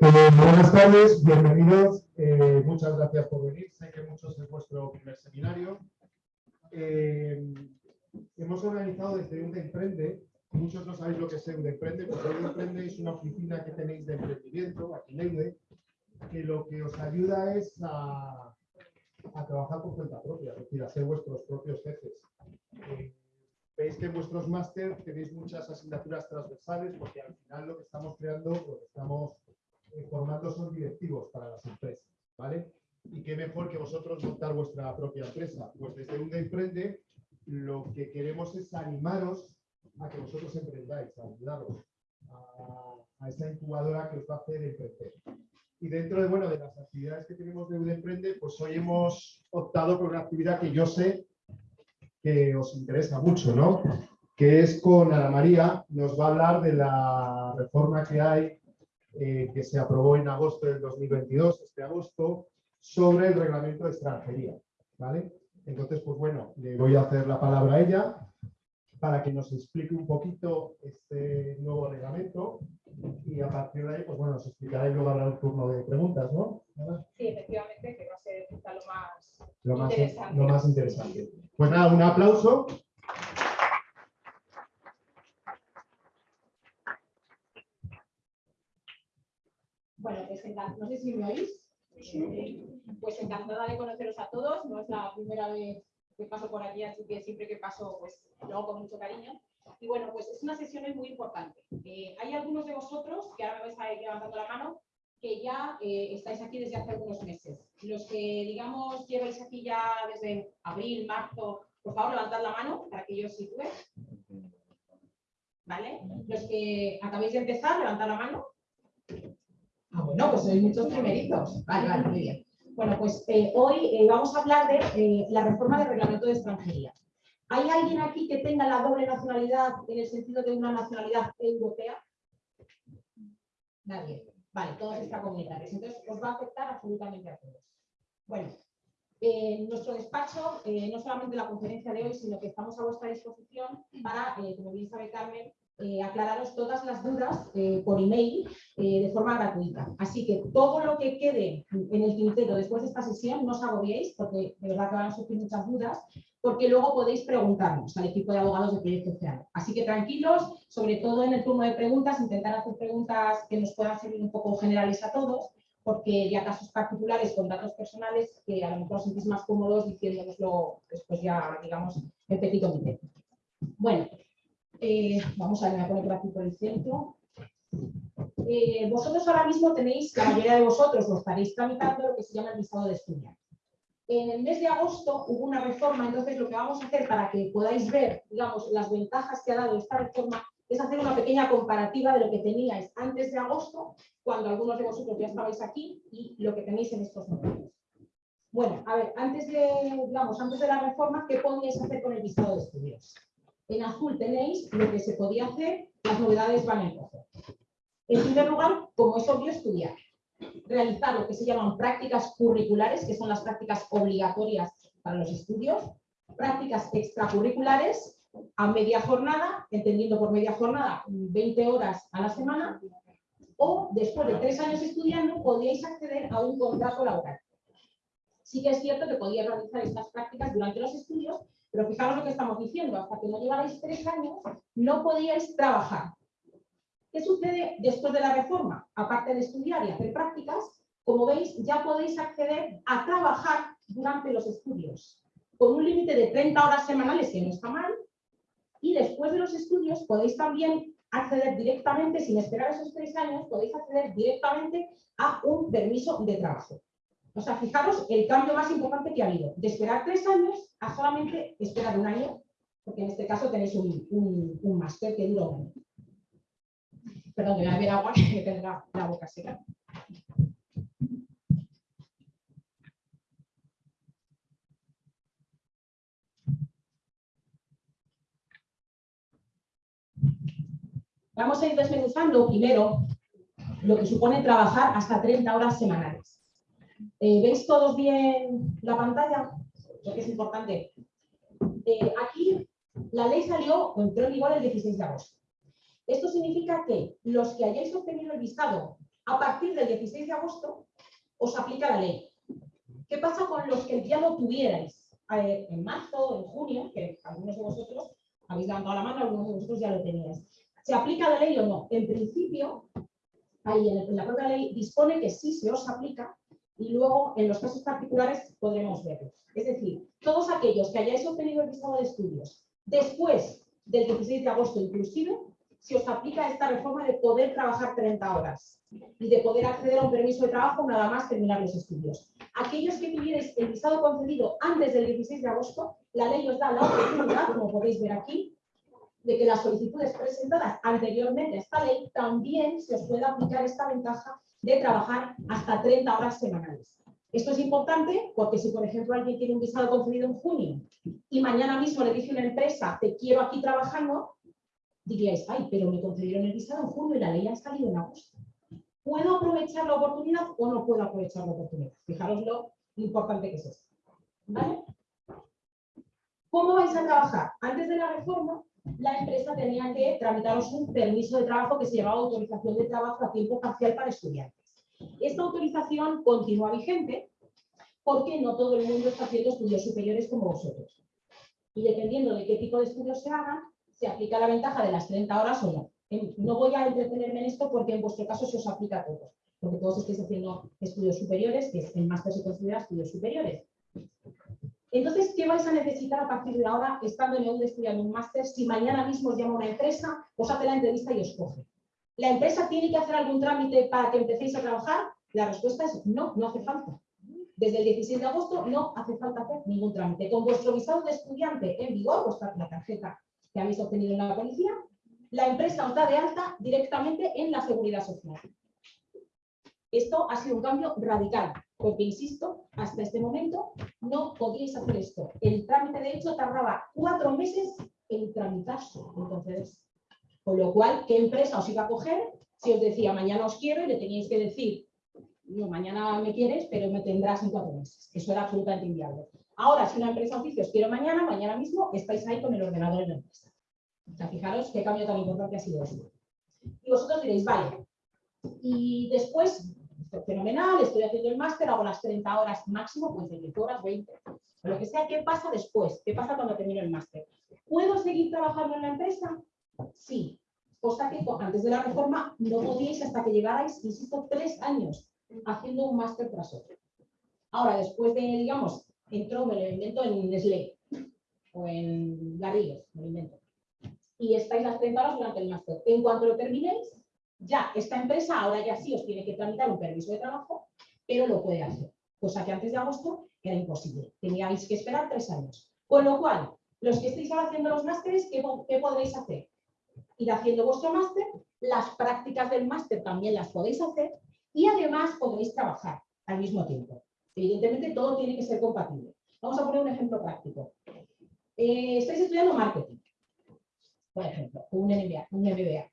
buenas tardes, bienvenidos. Eh, muchas gracias por venir. Sé que muchos es vuestro primer seminario. Eh, hemos organizado desde un Emprende. Muchos no sabéis lo que es un Emprende, porque un Emprende es una oficina que tenéis de emprendimiento aquí en Leide, que lo que os ayuda es a, a trabajar por cuenta propia, es decir, a ser vuestros propios jefes. Eh, veis que en vuestros máster tenéis muchas asignaturas transversales porque al final lo que estamos creando, lo que estamos eh, formando son directivos para las empresas, ¿vale? Y qué mejor que vosotros montar vuestra propia empresa. Pues desde un Emprende lo que queremos es animaros a que vosotros emprendáis, a ayudaros a, esa incubadora que os va a hacer emprender. Y dentro de, bueno, de las actividades que tenemos de Emprende, pues hoy hemos optado por una actividad que yo sé que os interesa mucho, ¿no? Que es con Ana María, nos va a hablar de la reforma que hay, eh, que se aprobó en agosto del 2022, este agosto, sobre el reglamento de extranjería, ¿vale? Entonces, pues bueno, le voy a hacer la palabra a ella para que nos explique un poquito este nuevo reglamento y a partir de ahí, pues bueno, nos explicará y luego habrá un turno de preguntas, ¿no? Sí, efectivamente, que va a ser lo más, lo más interesante. Lo más interesante. Pues nada, un aplauso. Bueno, pues no sé si me oís. Pues encantada de conoceros a todos. No es la primera vez que paso por aquí, así que siempre que paso, pues lo hago con mucho cariño. Y bueno, pues es una sesión muy importante. Eh, hay algunos de vosotros, que ahora me vais a ir levantando la mano, que ya eh, estáis aquí desde hace algunos meses. Los que, digamos, lleváis aquí ya desde abril, marzo, por favor, levantad la mano para que yo os sitúe. ¿Vale? Los que acabéis de empezar, levantad la mano. Ah, bueno, pues sois muchos primeritos. Vale, vale, muy bien. Bueno, pues eh, hoy vamos a hablar de la reforma del reglamento de extranjería. ¿Hay alguien aquí que tenga la doble nacionalidad en el sentido de una nacionalidad europea? Nadie. Vale, todos extracomunitarios. Entonces, os va a afectar absolutamente a todos. Bueno, en nuestro despacho, eh, no solamente la conferencia de hoy, sino que estamos a vuestra disposición para, eh, como bien sabe Carmen, eh, aclararos todas las dudas por email de forma gratuita. Así que todo lo que quede en el tintero después de esta sesión, no os agobiéis, porque de verdad que van a surgir muchas dudas, porque luego podéis preguntarnos al equipo de abogados de Proyecto Oceano. Así que tranquilos, sobre todo en el turno de preguntas, intentar hacer preguntas que nos puedan servir un poco generales a todos, porque ya casos particulares con datos personales que a lo mejor sentís más cómodos diciéndonoslo después ya, digamos, en petit comité. Bueno, eh, vamos a ver, me voy a poner aquí por el centro. Eh, vosotros ahora mismo tenéis, la mayoría de vosotros lo estaréis tramitando lo que se llama el visado de estudiante. En el mes de agosto hubo una reforma, entonces lo que vamos a hacer para que podáis ver, digamos, las ventajas que ha dado esta reforma es hacer una pequeña comparativa de lo que teníais antes de agosto, cuando algunos de vosotros ya estabais aquí, y lo que tenéis en estos momentos. Bueno, a ver, antes de, digamos, antes de la reforma, ¿qué podíais hacer con el visado de estudios? En azul tenéis lo que se podía hacer, las novedades van en rojo. En primer lugar, como es obvio, estudiar realizar lo que se llaman prácticas curriculares, que son las prácticas obligatorias para los estudios, prácticas extracurriculares a media jornada, entendiendo por media jornada 20 horas a la semana, o después de tres años estudiando podíais acceder a un contrato laboral. Sí que es cierto que podíais realizar estas prácticas durante los estudios, pero fijaros lo que estamos diciendo, hasta que no llegarais tres años no podíais trabajar, ¿Qué sucede después de la reforma? Aparte de estudiar y hacer prácticas, como veis, ya podéis acceder a trabajar durante los estudios, con un límite de 30 horas semanales, que no está mal, y después de los estudios podéis también acceder directamente, sin esperar esos tres años, podéis acceder directamente a un permiso de trabajo. O sea, fijaros el cambio más importante que ha habido, de esperar tres años a solamente esperar un año, porque en este caso tenéis un, un máster que dura un año. Perdón, voy a beber agua que tendrá la boca seca. Vamos a ir desmenuzando primero lo que supone trabajar hasta 30 horas semanales. Eh, ¿Veis todos bien la pantalla? Creo que es importante. Eh, aquí La ley salió o entró en vigor el 16 de agosto. Esto significa que los que hayáis obtenido el visado a partir del 16 de agosto, os aplica la ley. ¿Qué pasa con los que ya lo tuvierais eh, en marzo, en junio, que algunos de vosotros habéis levantado la mano, algunos de vosotros ya lo teníais? ¿Se aplica la ley o no? En principio, ahí en la propia ley dispone que sí se os aplica y luego en los casos particulares podremos verlo. Es decir, todos aquellos que hayáis obtenido el visado de estudios después del 16 de agosto inclusive, si os aplica esta reforma de poder trabajar 30 horas y de poder acceder a un permiso de trabajo nada más terminar los estudios. Aquellos que tuvierais el visado concedido antes del 16 de agosto, la ley os da la oportunidad, como podéis ver aquí, de que las solicitudes presentadas anteriormente a esta ley también se os pueda aplicar esta ventaja de trabajar hasta 30 horas semanales. Esto es importante porque si, por ejemplo, alguien tiene un visado concedido en junio y mañana mismo le dice una empresa, te quiero aquí trabajando, diríais, ay, pero me concedieron el visado en junio y la ley ha salido en agosto. ¿Puedo aprovechar la oportunidad o no puedo aprovechar la oportunidad? Fijaros lo importante que es esto. ¿Cómo vais a trabajar? Antes de la reforma, la empresa tenía que tramitaros un permiso de trabajo que se llamaba autorización de trabajo a tiempo parcial para estudiantes. Esta autorización continúa vigente porque no todo el mundo está haciendo estudios superiores como vosotros. Y dependiendo de qué tipo de estudios se hagan, se aplica la ventaja de las 30 horas o no. No voy a entretenerme en esto porque en vuestro caso se os aplica a todos, porque todos estáis haciendo estudios superiores, que el máster se considera estudios superiores. Entonces, ¿qué vais a necesitar a partir de ahora, estando en EUD estudiando un máster, si mañana mismo os llama una empresa, os hace la entrevista y os coge? ¿La empresa tiene que hacer algún trámite para que empecéis a trabajar? La respuesta es no, no hace falta. Desde el 16 de agosto no hace falta hacer ningún trámite. Con vuestro visado de estudiante en vigor, vuestra la tarjeta que habéis obtenido en la policía, la empresa os da de alta directamente en la seguridad social. Esto ha sido un cambio radical, porque, insisto, hasta este momento no podíais hacer esto. El trámite, de hecho, tardaba cuatro meses en tramitarse, en concederse. Con lo cual, ¿qué empresa os iba a coger si os decía mañana os quiero y le teníais que decir, no, mañana me quieres, pero me tendrás en cuatro meses? Eso era absolutamente inviable. Ahora, si una empresa os dice os quiero mañana, mañana mismo estáis ahí con el ordenador en la empresa. O sea, fijaros qué cambio tan importante ha sido esto. Y vosotros diréis, vale, y después, fenomenal, estoy haciendo el máster, hago las 30 horas máximo, pues de 10 horas, 20, lo que sea, ¿qué pasa después? ¿Qué pasa cuando termino el máster? ¿Puedo seguir trabajando en la empresa? Sí, cosa que antes de la reforma no podíais hasta que llegarais, insisto, tres años haciendo un máster tras otro. Ahora, después de, digamos, entró, me lo invento en Nestlé o en Garrigues, me y estáis las 30 horas durante el máster. En cuanto lo terminéis, ya esta empresa ahora ya sí os tiene que tramitar un permiso de trabajo, pero lo puede hacer. Cosa que antes de agosto era imposible. Teníais que esperar tres años. Con lo cual, los que estéis haciendo los másteres, ¿qué, ¿qué podréis hacer? Ir haciendo vuestro máster, las prácticas del máster también las podéis hacer y además podréis trabajar al mismo tiempo. Evidentemente todo tiene que ser compatible. Vamos a poner un ejemplo práctico. Eh, estáis estudiando marketing por ejemplo, un un MBA.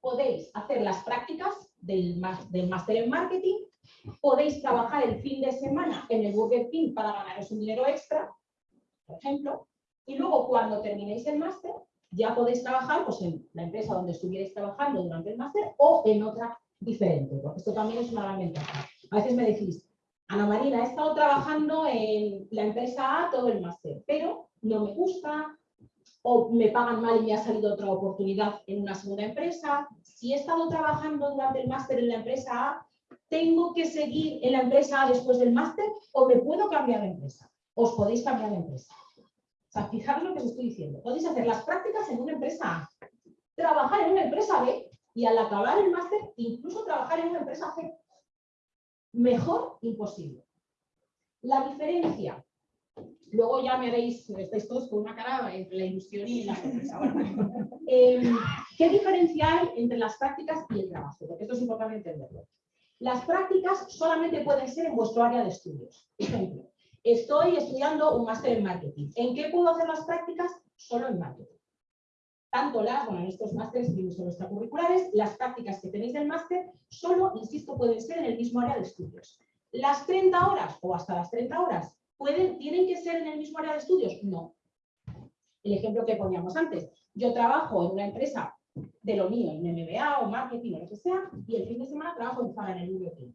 Podéis hacer las prácticas del, máster en marketing, podéis trabajar el fin de semana en el Burger King para ganaros un dinero extra, por ejemplo, y luego cuando terminéis el máster, ya podéis trabajar pues, en la empresa donde estuvierais trabajando durante el máster o en otra diferente, porque esto también es una gran ventaja. A veces me decís, Ana Marina, he estado trabajando en la empresa A todo el máster, pero no me gusta, o me pagan mal y me ha salido otra oportunidad en una segunda empresa. Si he estado trabajando durante el máster en la empresa A, ¿tengo que seguir en la empresa A después del máster o me puedo cambiar de empresa? Os podéis cambiar de empresa. O sea, fijaros lo que os estoy diciendo. Podéis hacer las prácticas en una empresa A, trabajar en una empresa B y al acabar el máster incluso trabajar en una empresa C. Mejor imposible. La diferencia Luego ya me veis, estáis todos con una cara entre la ilusión y la sorpresa. Em, ¿Qué diferencia hay entre las prácticas y el trabajo? Porque esto es importante entenderlo. Las prácticas solamente pueden ser en vuestro área de estudios. Ejemplo, estoy estudiando un máster en marketing. ¿En qué puedo hacer las prácticas? Solo en marketing. Tanto las, bueno, en estos másteres extracurriculares, las prácticas que tenéis del máster solo, insisto, pueden ser en el mismo área de estudios. Las 30 horas o hasta las 30 horas ¿Tienen que ser en el mismo área de estudios? No. el ejemplo que poníamos antes. Yo trabajo en una empresa de lo mío, en MBA o marketing o lo que sea, y el fin de semana trabajo en Zara en el King.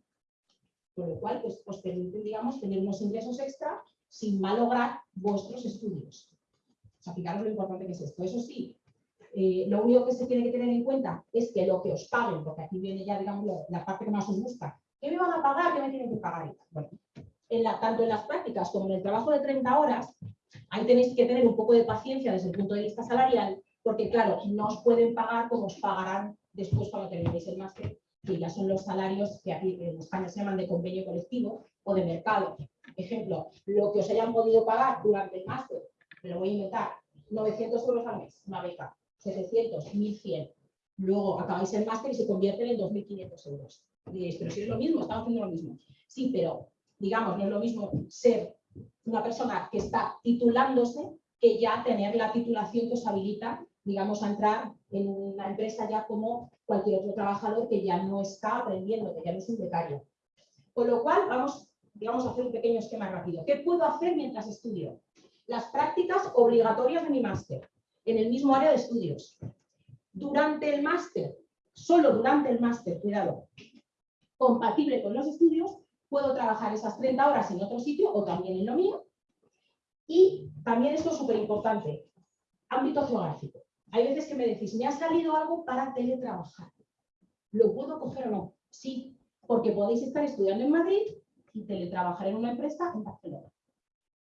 Con lo cual, pues, os permite, digamos, tener unos ingresos extra sin malograr vuestros estudios. O sea, fijaros lo importante que es esto. Eso sí, eh, lo único que se tiene que tener en cuenta es que lo que os paguen, porque aquí viene ya, digamos, la parte que más os gusta, ¿qué me van a pagar? ¿Qué me tienen que pagar? Bueno, en tanto en las prácticas como en el trabajo de 30 horas, ahí tenéis que tener un poco de paciencia desde el punto de vista salarial, porque claro, no os pueden pagar como os pagarán después cuando terminéis el máster, que ya son los salarios que aquí en España se llaman de convenio colectivo o de mercado. Ejemplo, lo que os hayan podido pagar durante el máster, me lo voy a inventar, 900 euros al mes, una beca, 700, 1100. Luego acabáis el máster y se convierten en 2.500 euros. diréis, pero si es lo mismo, estamos haciendo lo mismo. Sí, pero digamos, no es lo mismo ser una persona que está titulándose que ya tener la titulación que os habilita, digamos, a entrar en una empresa ya como cualquier otro trabajador que ya no está aprendiendo, que ya no es un becario. Con lo cual, vamos, digamos, a hacer un pequeño esquema rápido. ¿Qué puedo hacer mientras estudio? Las prácticas obligatorias de mi máster, en el mismo área de estudios. Durante el máster, solo durante el máster, cuidado, compatible con los estudios, puedo trabajar esas 30 horas en otro sitio o también en lo mío. Y también esto es súper importante, ámbito geográfico. Hay veces que me decís, me ha salido algo para teletrabajar. ¿Lo puedo coger o no? Sí, porque podéis estar estudiando en Madrid y teletrabajar en una empresa en Barcelona,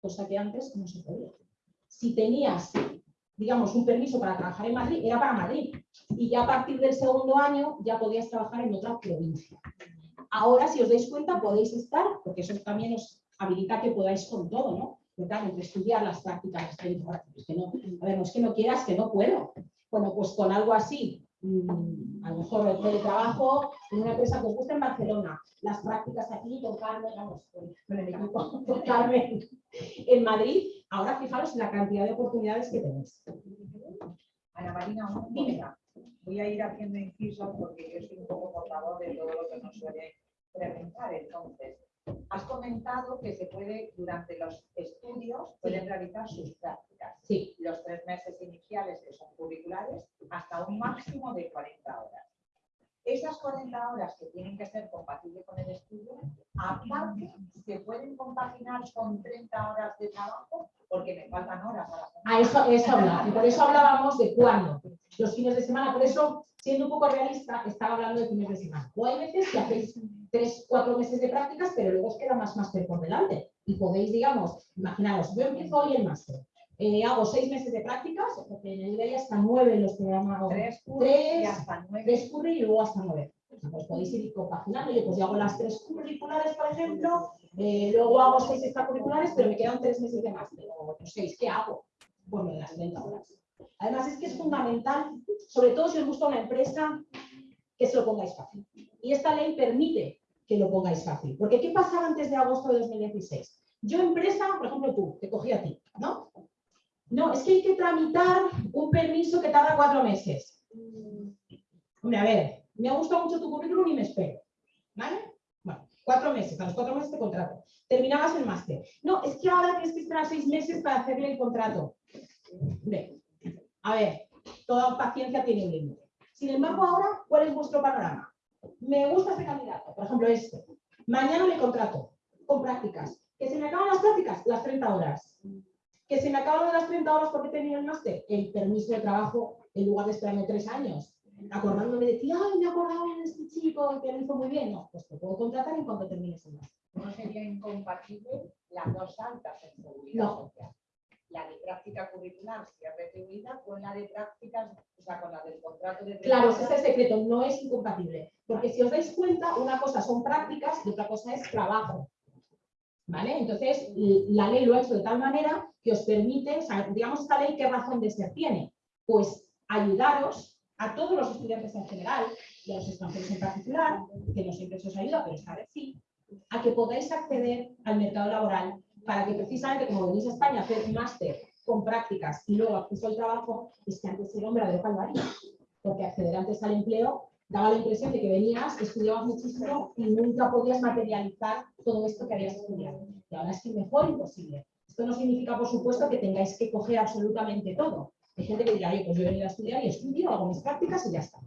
cosa que antes no se podía. Si tenías, digamos, un permiso para trabajar en Madrid, era para Madrid. Y ya a partir del segundo año ya podías trabajar en otra provincia. Ahora, si os dais cuenta, podéis estar, porque eso también os habilita que podáis con todo, ¿no? Claro, entre estudiar las prácticas, las es que no, a ver, no es que no quieras, que no puedo. Bueno, pues con algo así, mm, a lo mejor el teletrabajo en una empresa que os gusta en Barcelona, las prácticas aquí con Carmen, vamos, con, el equipo, con Carmen en Madrid, ahora fijaros la cantidad de oportunidades que tenéis. Ana Marina, una Voy a ir haciendo inciso porque yo soy un poco portador de todo lo que nos suele preguntar. Entonces, has comentado que se puede, durante los estudios, pueden realizar sus prácticas. Sí. Los tres meses iniciales, que son curriculares, hasta un máximo de 40 horas. Esas 40 horas que tienen que ser compatibles con el estudio, aparte, se pueden compaginar con 30 horas de trabajo, porque me faltan horas a la. A eso, eso y por eso hablábamos de cuándo. Los fines de semana, por eso, siendo un poco realista, estaba hablando de fines de semana. O hay veces que hacéis tres, cuatro meses de prácticas, pero luego os queda más máster por delante. Y podéis, digamos, imaginaros, yo empiezo hoy el máster, eh, hago seis meses de prácticas, porque en el día hasta nueve los programas. Tres, tres, y hasta nueve. Tres y luego hasta nueve. pues podéis ir compaginando. Yo pues yo hago las tres curriculares, por ejemplo, eh, luego hago seis extracurriculares, pero me quedan tres meses de máster, o seis. ¿Qué hago? Bueno, de las 30 horas. Además es que es fundamental, sobre todo si os gusta una empresa, que se lo pongáis fácil. Y esta ley permite que lo pongáis fácil. Porque ¿qué pasaba antes de agosto de 2016? Yo empresa, por ejemplo tú, te cogí a ti, ¿no? No, es que hay que tramitar un permiso que tarda cuatro meses. Hombre, a ver, me ha gustado mucho tu currículum y me espero. ¿Vale? Bueno, cuatro meses, a los cuatro meses te contrato. Terminabas el máster. No, es que ahora tienes que esperar seis meses para hacerle el contrato. a ver, toda paciencia tiene un límite. Sin embargo, ahora, ¿cuál es vuestro panorama? Me gusta este candidato, por ejemplo este. Mañana le contrato con prácticas. ¿Que se me acaban las prácticas? Las 30 horas que se me acaban las 30 horas porque tenía el máster, el permiso de trabajo en lugar de esperarme tres años, acordándome de ti, ay, me acordaba de este chico que lo hizo muy bien. No, pues te puedo contratar en cuanto termines el máster. ¿No sería incompatible las dos altas en seguridad no. social? La de práctica curricular, si es retribuida, con la de prácticas, o sea, con la del contrato de... Claro, ese es el secreto, no es incompatible. Porque si os dais cuenta, una cosa son prácticas y otra cosa es trabajo. Entonces, la ley lo ha hecho de tal manera que os permite, digamos, esta ley, ¿qué razón de ser tiene? Pues ayudaros a todos los estudiantes en general y a los extranjeros en particular, que no siempre se os ayuda, pero esta vez sí, a que podáis acceder al mercado laboral para que precisamente, como venís a España a hacer máster con prácticas y luego acceso al trabajo, es que antes era un verdadero calvario, porque acceder antes al empleo daba la impresión de que venías, estudiabas muchísimo y nunca podías materializar todo esto que habías estudiado. Y ahora es que mejor imposible Esto no significa, por supuesto, que tengáis que coger absolutamente todo. Hay gente que dirá, oye, pues yo he venido a estudiar y estudio, hago mis prácticas y ya está.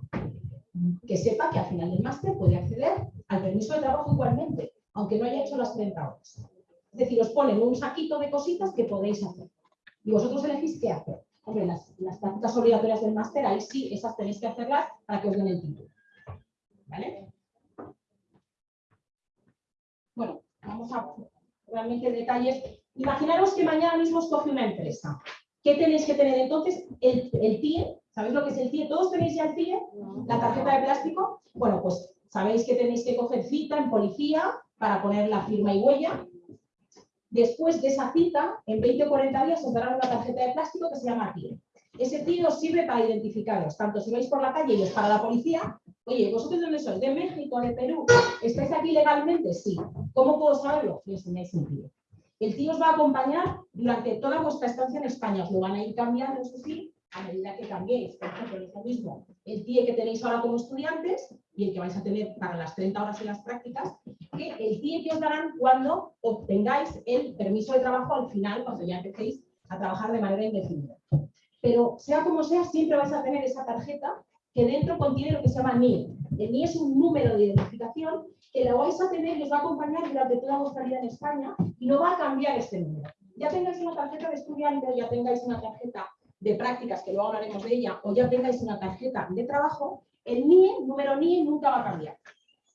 Que sepa que al final del máster puede acceder al permiso de trabajo igualmente, aunque no haya hecho las 30 horas. Es decir, os ponen un saquito de cositas que podéis hacer. Y vosotros elegís qué hacer. Hombre, las, las prácticas obligatorias del máster, ahí sí, esas tenéis que hacerlas para que os den el título. ¿Vale? Bueno, vamos a realmente detalles. Imaginaros que mañana mismo os coge una empresa. ¿Qué tenéis que tener entonces? El, el TIE, ¿sabéis lo que es el TIE? ¿Todos tenéis ya el TIE? La tarjeta de plástico. Bueno, pues sabéis que tenéis que coger cita en policía para poner la firma y huella. Después de esa cita, en 20 o 40 días os darán una tarjeta de plástico que se llama TIE. Ese TIE os sirve para identificaros, tanto si vais por la calle y os para la policía, Oye, ¿vosotros de dónde sois? ¿De México? ¿De Perú? ¿Estáis aquí legalmente? Sí. ¿Cómo puedo saberlo? Me enseñáis un tío. El tío os va a acompañar durante toda vuestra estancia en España. Os lo van a ir cambiando, eso sí, a medida que cambiéis. Por ejemplo, es lo mismo el tío que tenéis ahora como estudiantes y el que vais a tener para las 30 horas en las prácticas, que el tío que os darán cuando obtengáis el permiso de trabajo al final, cuando ya empecéis a trabajar de manera indefinida. Pero sea como sea, siempre vais a tener esa tarjeta que dentro contiene lo que se llama NIE. El NIE es un número de identificación que lo vais a tener y os va a acompañar durante toda vuestra vida en España y no va a cambiar este número. Ya tengáis una tarjeta de estudiante, ya tengáis una tarjeta de prácticas, que luego hablaremos de ella, o ya tengáis una tarjeta de trabajo, el NIE, número NIE, nunca va a cambiar.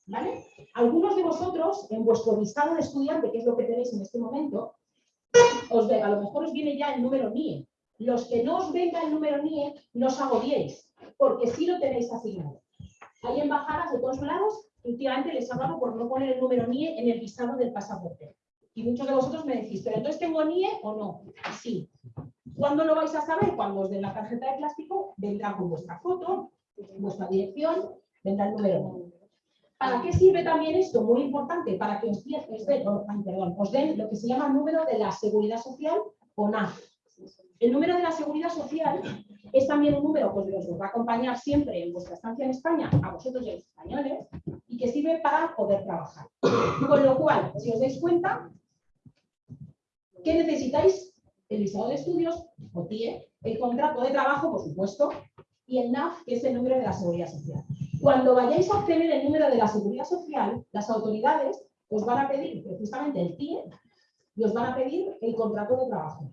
¿Vale? Algunos de vosotros, en vuestro listado de estudiante, que es lo que tenéis en este momento, os ve, a lo mejor os viene ya el número NIE. Los que no os venga el número NIE, no os agobiéis porque sí lo tenéis asignado. Hay embajadas de todos lados, últimamente les hablado por no poner el número NIE en el visado del pasaporte. Y muchos de vosotros me decís, ¿pero entonces tengo NIE o no? Sí. ¿Cuándo lo vais a saber? Cuando os den la tarjeta de plástico, vendrá con vuestra foto, vuestra dirección, vendrá el número NIE. ¿Para qué sirve también esto? Muy importante, para que os, den, lo que se llama número de la seguridad social o NAF. El número de la seguridad social es también un número pues, que os va a acompañar siempre en vuestra estancia en España, a vosotros y los españoles, y que sirve para poder trabajar. Con lo cual, si os dais cuenta, ¿qué necesitáis? El visado de estudios, o TIE, el contrato de trabajo, por supuesto, y el NAF, que es el número de la seguridad social. Cuando vayáis a obtener el número de la seguridad social, las autoridades os van a pedir precisamente el TIE y os van a pedir el contrato de trabajo.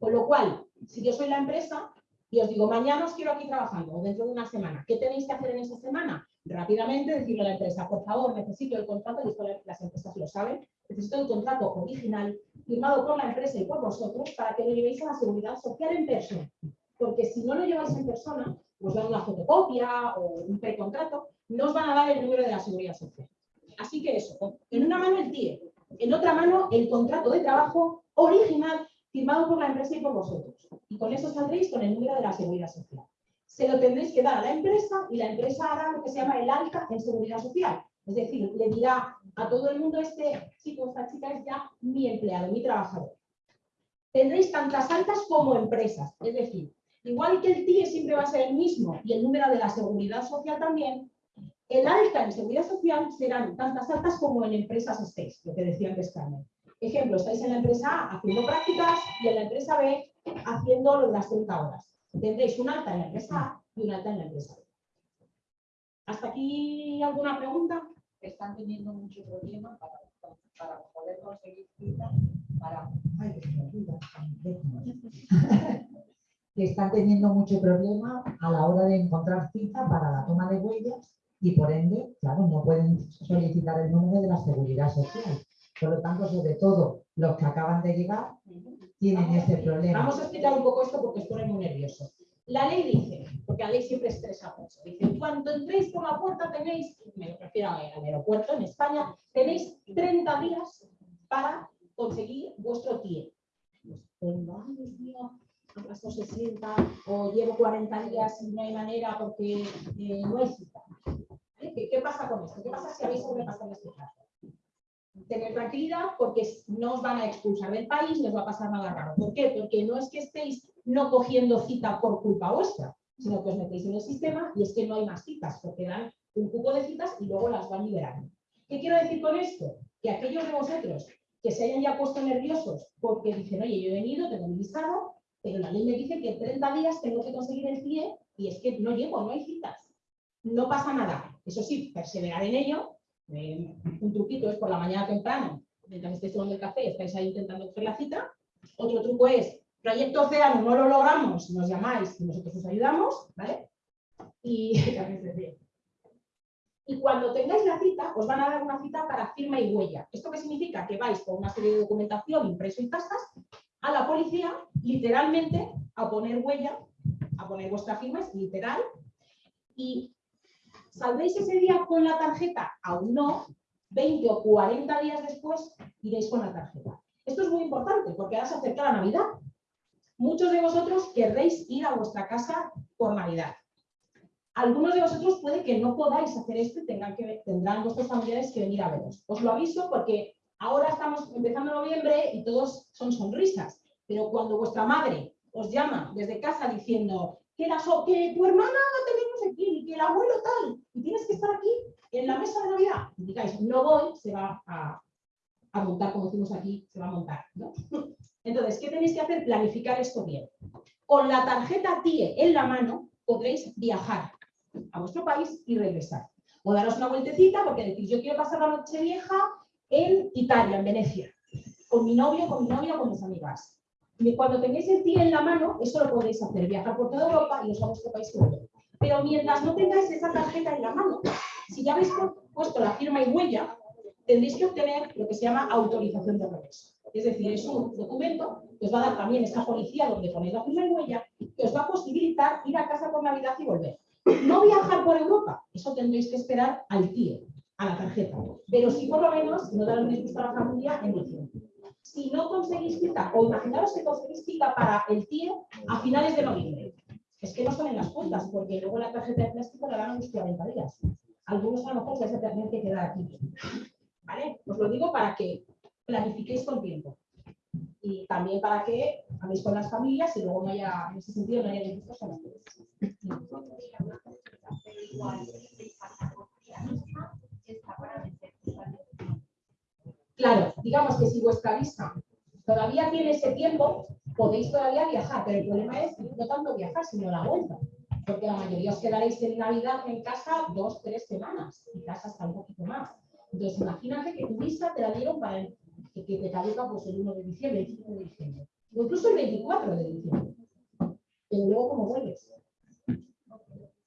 Con lo cual, si yo soy la empresa, y os digo, mañana os quiero aquí trabajando o dentro de una semana. ¿Qué tenéis que hacer en esa semana? Rápidamente decirle a la empresa, por favor, necesito el contrato, y las empresas lo saben, necesito el contrato original firmado por la empresa y por vosotros para que lo llevéis a la seguridad social en persona. Porque si no lo lleváis en persona, os dan una fotocopia o un precontrato, no os van a dar el número de la seguridad social. Así que eso, en una mano el TIE, en otra mano el contrato de trabajo original firmado por la empresa y por vosotros. Y con eso saldréis con el número de la seguridad social. Se lo tendréis que dar a la empresa y la empresa hará lo que se llama el alta en seguridad social. Es decir, le dirá a todo el mundo, este chico, esta chica es ya mi empleado, mi trabajador. Tendréis tantas altas como empresas. Es decir, igual que el TIE siempre va a ser el mismo y el número de la seguridad social también, el alta en seguridad social serán tantas altas como en empresas estéis, lo que decía antes Carmen. Ejemplo, estáis en la empresa A haciendo prácticas y en la empresa B haciendo las 30 horas. Tendréis un alta en la empresa A y un alta en la empresa B. ¿Hasta aquí alguna pregunta? Están teniendo mucho problema para, para poder conseguir cita para... que están teniendo mucho problema a la hora de encontrar cita para la toma de huellas y por ende, claro, no pueden solicitar el número de la seguridad social. Por lo tanto, sobre todo los que acaban de llegar tienen ese problema. Vamos a explicar un poco esto porque os pone muy nervioso. La ley dice, porque la ley siempre estresa mucho, dice, cuando entréis por la puerta tenéis, me refiero al aeropuerto en España, tenéis 30 días para conseguir vuestro TIE. Pues, ay, Dios mío, pasado 60 o llevo 40 días y no hay manera porque eh, no hay cita. ¿Qué, ¿Qué, pasa con esto? ¿Qué pasa si habéis sobrepasado este plazo? Tener tranquilidad porque no os van a expulsar del país, no os va a pasar nada raro. ¿Por qué? Porque no es que estéis no cogiendo cita por culpa vuestra, sino que os metéis en el sistema y es que no hay más citas, porque dan un cupo de citas y luego las van liberando. ¿Qué quiero decir con esto? Que aquellos de vosotros que se hayan ya puesto nerviosos porque dicen, oye, yo he venido, tengo mi visado, pero la ley me dice que en 30 días tengo que conseguir el pie y es que no llego, no hay citas. No pasa nada. Eso sí, perseverar en ello. Eh, un truquito es por la mañana temprano, mientras estéis tomando el café, estáis ahí intentando coger la cita. Otro truco es, proyecto océano, no lo logramos, nos llamáis y nosotros os ayudamos, ¿vale? Y, y cuando tengáis la cita, os van a dar una cita para firma y huella. ¿Esto qué significa? Que vais con una serie de documentación impreso y tasas a la policía, literalmente, a poner huella, a poner vuestra firma, es literal, y ¿saldréis ese día con la tarjeta? Aún no, 20 o 40 días después iréis con la tarjeta. Esto es muy importante porque ahora se acerca la Navidad. Muchos de vosotros querréis ir a vuestra casa por Navidad. Algunos de vosotros puede que no podáis hacer esto y tendrán vuestros familiares que venir a veros. Os lo aviso porque ahora estamos empezando noviembre y todos son sonrisas, pero cuando vuestra madre os llama desde casa diciendo que, la tu hermana y que el abuelo tal, y tienes que estar aquí en la mesa de Navidad, y digáis, no voy, se va a, montar, como decimos aquí, se va a montar. Entonces, ¿qué tenéis que hacer? Planificar esto bien. Con la tarjeta TIE en la mano podréis viajar a vuestro país y regresar. O daros una vueltecita porque decís, yo quiero pasar la noche vieja en Italia, en Venecia, con mi novio, con mi novia, con mis amigas. Y cuando tengáis el TIE en la mano, eso lo podéis hacer, viajar por toda Europa y os a vuestro país Pero mientras no tengáis esa tarjeta en la mano, si ya habéis puesto la firma y huella, tendréis que obtener lo que se llama autorización de regreso. Es decir, es un documento que os va a dar también esta policía donde ponéis la firma y huella, que os va a posibilitar ir a casa por Navidad y volver. No viajar por Europa, eso tendréis que esperar al TIE, a la tarjeta. Pero sí por lo menos no dar un disgusto a la familia en diciembre. Si no conseguís cita, o imaginaros que conseguís cita para el TIE a finales de noviembre. Es que no son en las cuentas, porque luego la tarjeta de plástico la dan a unos 40 días. Algunos a lo mejor se tener que quedar aquí. ¿Vale? Os lo digo para que planifiquéis con tiempo. Y también para que habléis con las familias y luego no haya, en ese sentido, no haya disgustos con ustedes. Claro, digamos que si vuestra visa todavía tiene ese tiempo, podéis todavía viajar, pero el problema es no tanto viajar, sino la vuelta. Porque la mayoría os quedaréis en Navidad en casa dos, tres semanas, quizás hasta un poquito más. Entonces, imagínate que tu visa te la dieron para que, te caduca pues, el 1 de diciembre, el 5 de diciembre, o incluso el 24 de diciembre. Pero luego, ¿cómo vuelves?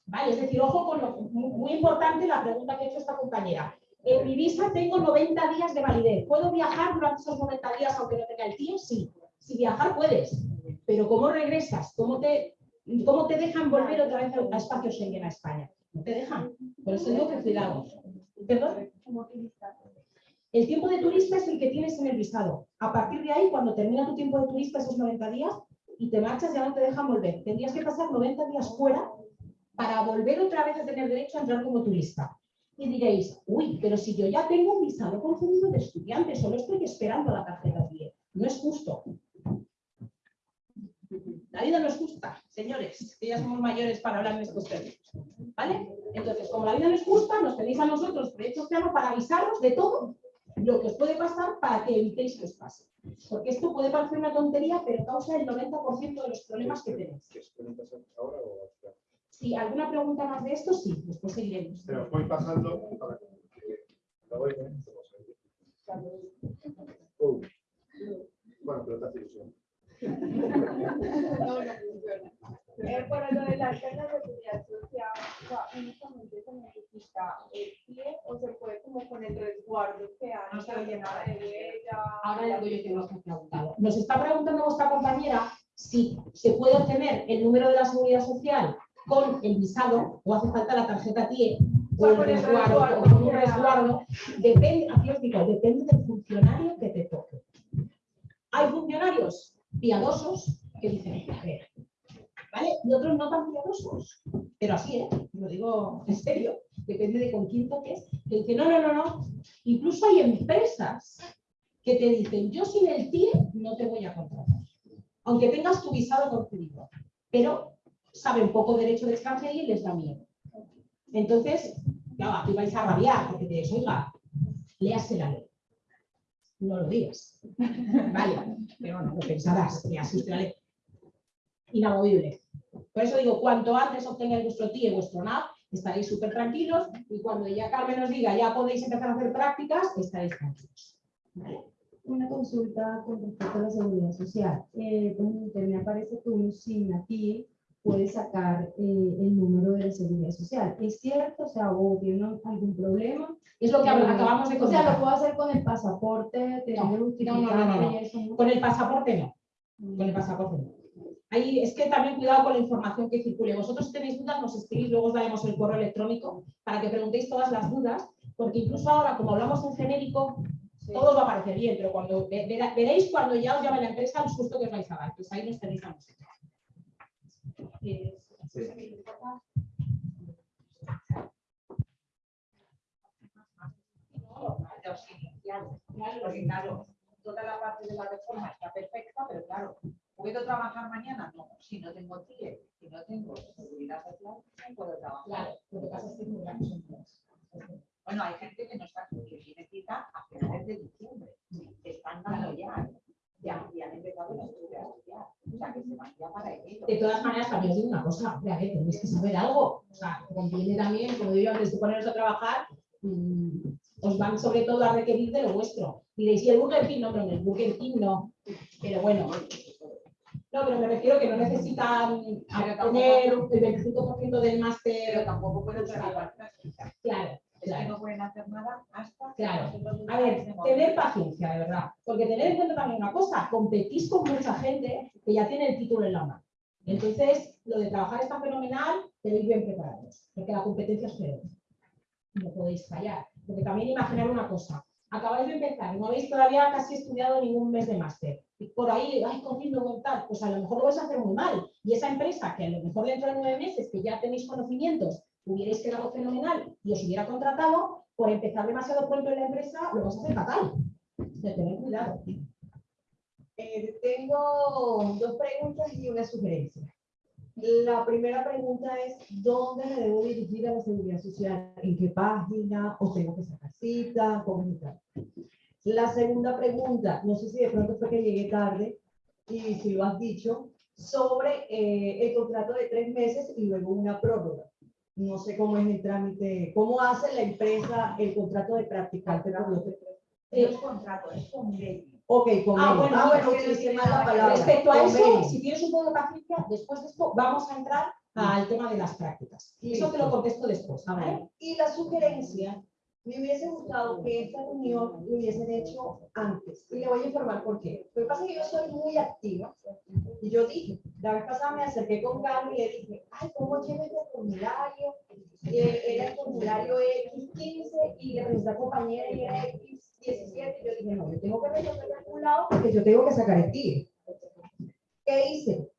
Vale, es decir, ojo con lo muy importante la pregunta que ha hecho esta compañera. En mi visa tengo 90 días de validez. ¿Puedo viajar durante esos 90 días aunque no tenga el tío? Sí. Si viajar puedes. Pero ¿cómo regresas? ¿Cómo te, cómo te dejan volver otra vez a espacio Schengen a España? No te dejan. Por eso digo que cuidado. ¿Perdón? El tiempo de turista es el que tienes en el visado. A partir de ahí, cuando termina tu tiempo de turista, esos 90 días, y te marchas, ya no te dejan volver. Tendrías que pasar 90 días fuera para volver otra vez a tener derecho a entrar como turista. Y diréis, uy, pero si yo ya tengo un visado concedido de estudiante, solo estoy esperando la tarjeta 10. No es justo. La vida no es justa, señores, que ya somos mayores para hablar en estos términos. ¿Vale? Entonces, como la vida no es justa, nos tenéis a nosotros, de hecho, claro, para avisaros de todo lo que os puede pasar para que evitéis que os pase. Porque esto puede parecer una tontería, pero causa el 90% de los problemas que tenéis. ahora o si alguna pregunta más de esto, sí, después seguiremos. Pero voy pasando para que uh. Bueno, pero te hace ilusión. No, no funciona. Eh, para lo de las cargas de seguridad social, o sea, únicamente se necesita el pie o se puede como con el resguardo que han no llenado de huella. Ahora le doy yo que nos ha preguntado. Nos está preguntando vuestra compañera si se puede obtener el número de la seguridad social con el visado o hace falta la tarjeta TIE o el resguardo, o con un resguardo, depende, aquí os digo, depende del funcionario que te toque. Hay funcionarios piadosos que dicen, a ver, ¿vale? Y otros no tan piadosos, pero así, ¿eh? lo digo en serio, depende de con quién toques, que dicen, no, no, no, no. Incluso hay empresas que te dicen, yo sin el TIE no te voy a contratar, aunque tengas tu visado concedido, pero saben poco derecho de extranjería y les da miedo. Entonces, claro, aquí vais a rabiar porque te oiga, léase la ley. No lo digas. Vale, pero no, lo pensarás, la ley. Inamovible. Por eso digo, cuanto antes obtengáis vuestro TIE y vuestro NAP, estaréis súper tranquilos y cuando ya Carmen os diga ya podéis empezar a hacer prácticas, estaréis tranquilos. Vale. Una consulta con respecto a la seguridad social. Eh, me aparece que uno sin la TIE puede sacar eh, el número de la seguridad social. ¿Es cierto? O sea, o tiene algún problema. Es lo que acabamos de O sea, lo puedo hacer con el pasaporte, No, no, no, no. Con el pasaporte no. Con el pasaporte no. Ahí es que también cuidado con la información que circule. Vosotros si tenéis dudas, nos escribís, luego os daremos el correo electrónico para que preguntéis todas las dudas, porque incluso ahora, como hablamos en genérico, todo os va a parecer bien, pero cuando veréis cuando ya os llame la empresa el susto que os vais a dar. Pues ahí nos tenéis a nosotros. Porque claro, toda la parte de la reforma está perfecta, pero claro, ¿puedo trabajar mañana? No, si no tengo TIE, si no tengo seguridad social, no puedo trabajar. Claro, lo que pasa es que. Bueno, hay gente que no está, que tiene cita a finales de diciembre. Están dando ya, ya, y han empezado los estudios ya. O sea, que se van ya para enero. De todas maneras, también os digo una cosa, hombre, a ver, tenéis que saber algo. O sea, conviene también, como digo antes de poneros a trabajar, mm, os van sobre todo a requerir de lo vuestro. Diréis, ¿y el Burger King? No, pero en el Burger King no. Pero bueno, no, pero me refiero que no necesitan Pero tener el 25% del Pero máster. tampoco pueden trabajar práctica. Claro, Es que claro. no pueden hacer nada hasta Claro. A ver, tener paciencia, de verdad. Porque tener en cuenta también una cosa, competís con mucha gente que ya tiene el título en la mano. Entonces, lo de trabajar está fenomenal, ir bien preparados, porque la competencia es feroz. No podéis fallar. Porque también imaginar una cosa, acabáis de empezar, no habéis todavía casi estudiado ningún mes de máster. Y por ahí, ay, corriendo con tal, pues a lo mejor lo vais a hacer muy mal. Y esa empresa, que a lo mejor dentro de nueve meses, que ya tenéis conocimientos, hubierais quedado fenomenal y os hubiera contratado, por empezar demasiado pronto en la empresa, lo vas a hacer fatal. De tener cuidado. Eh, tengo dos preguntas y una sugerencia. La primera pregunta es, ¿dónde me debo dirigir a la seguridad social? ¿En qué página? ¿O tengo que sacar cita? ¿Cómo es tal? La segunda pregunta, no sé si de pronto fue que llegué tarde y si lo has dicho, sobre eh, el contrato de tres meses y luego una prórroga. No sé cómo es el trámite, cómo hace la empresa el contrato de practicante es contrato, es convenio. Ok, convenio. Ah, bueno, ah, bueno, sí, utilicé sí, mal la sí, palabra. Respecto a eso, Convenio. si tienes un poco de paciencia, después de esto vamos a entrar al tema de las prácticas. Eso te lo contesto después. Y la sugerencia, me hubiese gustado que esta reunión lo hubiesen hecho antes. Y le voy a informar por qué. Lo que pasa es que yo soy muy activa. Y yo dije, la vez pasada me acerqué con Carlos y le dije, ay, ¿cómo lleno este formulario? Y era el formulario X15 y le pregunté a compañera y era X17. Y yo dije, no, yo tengo que resolver de algún lado porque yo tengo que sacar el TIE. ¿Qué hice?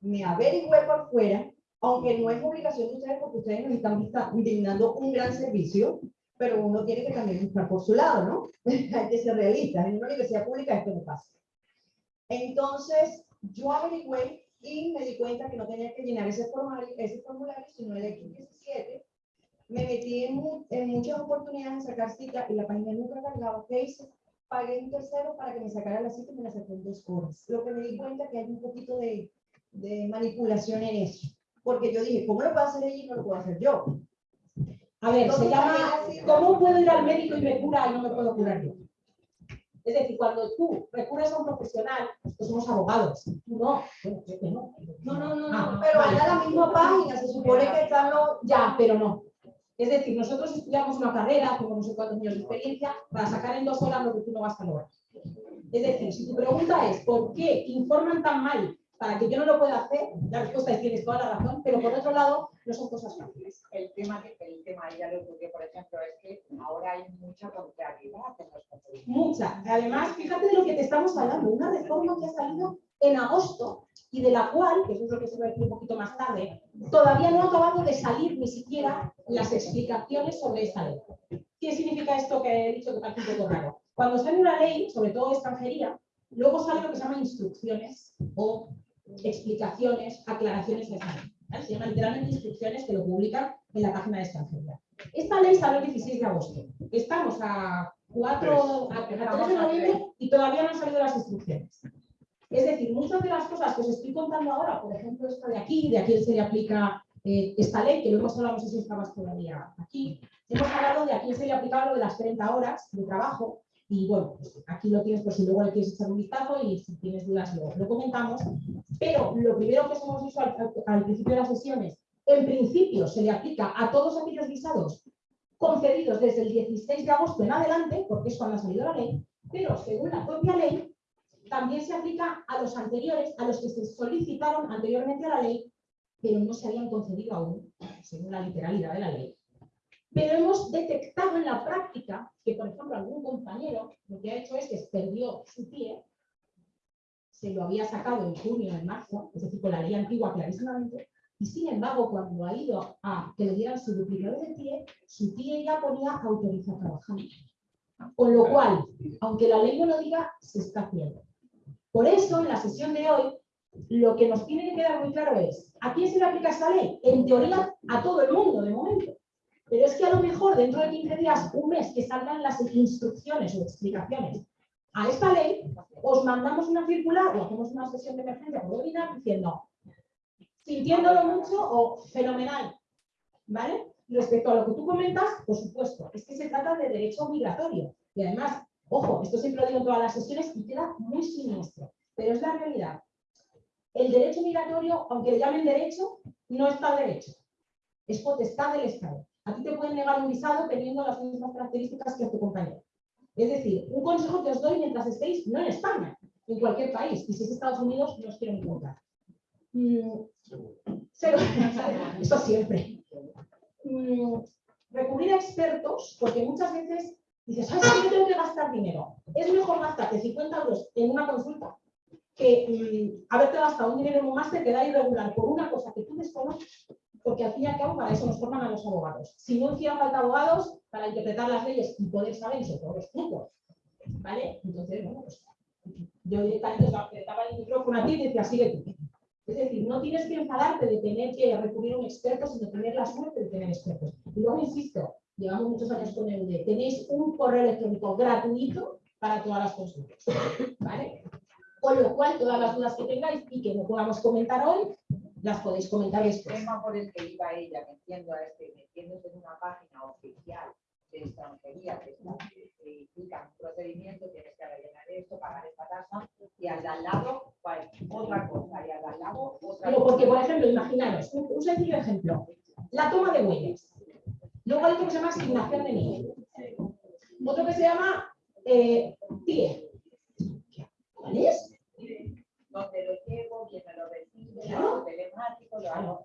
Me averigüé por fuera aunque no es obligación de ustedes porque ustedes nos están brindando un gran servicio, pero uno tiene que también buscar por su lado, ¿no? Hay que ser realistas. En una universidad pública esto no pasa. Entonces, yo averigüé y me di cuenta que no tenía que llenar ese formulario, ese formulario sino el X17. Me metí en, en muchas oportunidades a sacar cita y la página nunca cargaba. ¿Qué hice? Pagué un tercero para que me sacara la cita y me la sacó en dos horas. Lo que me di cuenta que hay un poquito de, de manipulación en eso. Porque yo dije, ¿cómo lo puedo hacer ella y no lo puedo hacer yo? A ver, se llama ¿Cómo puedo ir al médico y me cura y no me puedo curar yo? Es decir, cuando tú recurres a un profesional, pues somos abogados. Tú no. Bueno, yo que no. No, no, no, Ah, no, pero era la misma página, se supone que están los... Ya, pero no. Es decir, nosotros estudiamos una carrera, tengo no sé cuántos años de experiencia, para sacar en dos horas lo que tú no vas a lograr. Es decir, si tu pregunta es ¿por qué informan tan mal para que yo no lo pueda hacer? La respuesta es tienes toda la razón, pero por otro lado, no son cosas fáciles. El tema, el tema ya lo ocurrió, por ejemplo, es que ahora hay mucha contrariedad en los. Mucha. Además, fíjate de lo que te estamos hablando, una reforma que ha salido en agosto y de la cual, que eso es lo que se va a decir un poquito más tarde, todavía no ha acabado de salir ni siquiera las explicaciones sobre esta ley. ¿Qué significa esto que he dicho que parece un poco raro? Cuando sale una ley, sobre todo de extranjería, luego sale lo que se llama instrucciones o explicaciones, aclaraciones de esa ley. ¿vale? Se llaman literalmente instrucciones que lo publican en la página de extranjería. Esta ley salió el 16 de agosto. Estamos a 4 a 3 de noviembre y todavía no han salido las instrucciones. Es decir, muchas de las cosas que os estoy contando ahora, por ejemplo, esta de aquí, de aquí se le aplica eh, esta ley, que lo hemos hablado, no sé si estabas todavía aquí, hemos hablado de a quién se le aplicaba lo de las 30 horas de trabajo, y bueno, pues aquí lo tienes por si luego le quieres echar un vistazo y si tienes dudas lo comentamos. Pero lo primero que os hemos dicho al principio de las sesiones, en principio se le aplica a todos aquellos visados concedidos desde el 16 de agosto en adelante, porque es cuando ha salido la ley, pero según la propia ley, también se aplica a los anteriores, a los que se solicitaron anteriormente a la ley, pero no se habían concedido aún, según la literalidad de la ley. Pero hemos detectado en la práctica que, por ejemplo, algún compañero lo que ha hecho es que perdió su pie, se lo había sacado en junio, en marzo, es decir, con la ley antigua clarísimamente, y sin embargo, cuando ha ido a que le dieran su duplicado de pie, su pie ya ponía autorizar trabajar. Con lo cual, aunque la ley no lo diga, se está haciendo. Por eso, en la sesión de hoy, lo que nos tiene que quedar muy claro es, ¿a quién se le aplica esta ley? En teoría, a todo el mundo, de momento. Pero es que a lo mejor dentro de 15 días, un mes, que salgan las instrucciones o explicaciones a esta ley, os mandamos una circular o hacemos una sesión de emergencia por webinar diciendo, sintiéndolo mucho o fenomenal, ¿vale? Respecto a lo que tú comentas, por supuesto, es que se trata de derecho migratorio. Y además, ojo, esto siempre lo digo en todas las sesiones y queda muy siniestro, pero es la realidad. El derecho migratorio, aunque le llamen derecho, no está derecho. Es potestad del Estado. A ti te pueden negar un visado teniendo las mismas características que a tu compañero. Es decir, un consejo que os doy mientras estéis, no en España, en cualquier país. Y si es Estados Unidos, no os quiero ni contar. Mm. Eso siempre. Mm, recurrir a expertos, porque muchas veces dices, ¿sabes que yo tengo que gastar dinero? Es mejor gastarte 50 euros en una consulta que mm, haberte gastado un dinero en un máster que da irregular por una cosa que tú desconoces porque al fin y al cabo para eso nos forman a los abogados. Si no hicieran falta abogados para interpretar las leyes y poder saber sobre todos los puntos, ¿vale? Entonces, bueno, pues yo directamente apretaba el micrófono a ti y decía, sigue tú. Es decir, no tienes que enfadarte de tener que recurrir a un experto, sino tener la suerte de tener expertos. Y luego, insisto, llevamos muchos años con EUD, tenéis un correo electrónico gratuito para todas las consultas, ¿vale? Con lo cual, todas las dudas que tengáis y que no podamos comentar hoy, las podéis comentar El después. tema por el que iba ella metiendo a este, metiéndose en una página oficial de extranjería que, implica un procedimiento, tienes que rellenar esto, pagar esta tasa, y al de al lado, otra cosa, y al de al lado, otra Pero cosa. porque, por ejemplo, imaginaros, un, un sencillo ejemplo, la toma de huellas. Luego hay otro que se llama asignación de nivel. Otro que se llama eh, TIE. ¿Vale? donde lo llevo, quién me lo recibe, Hago.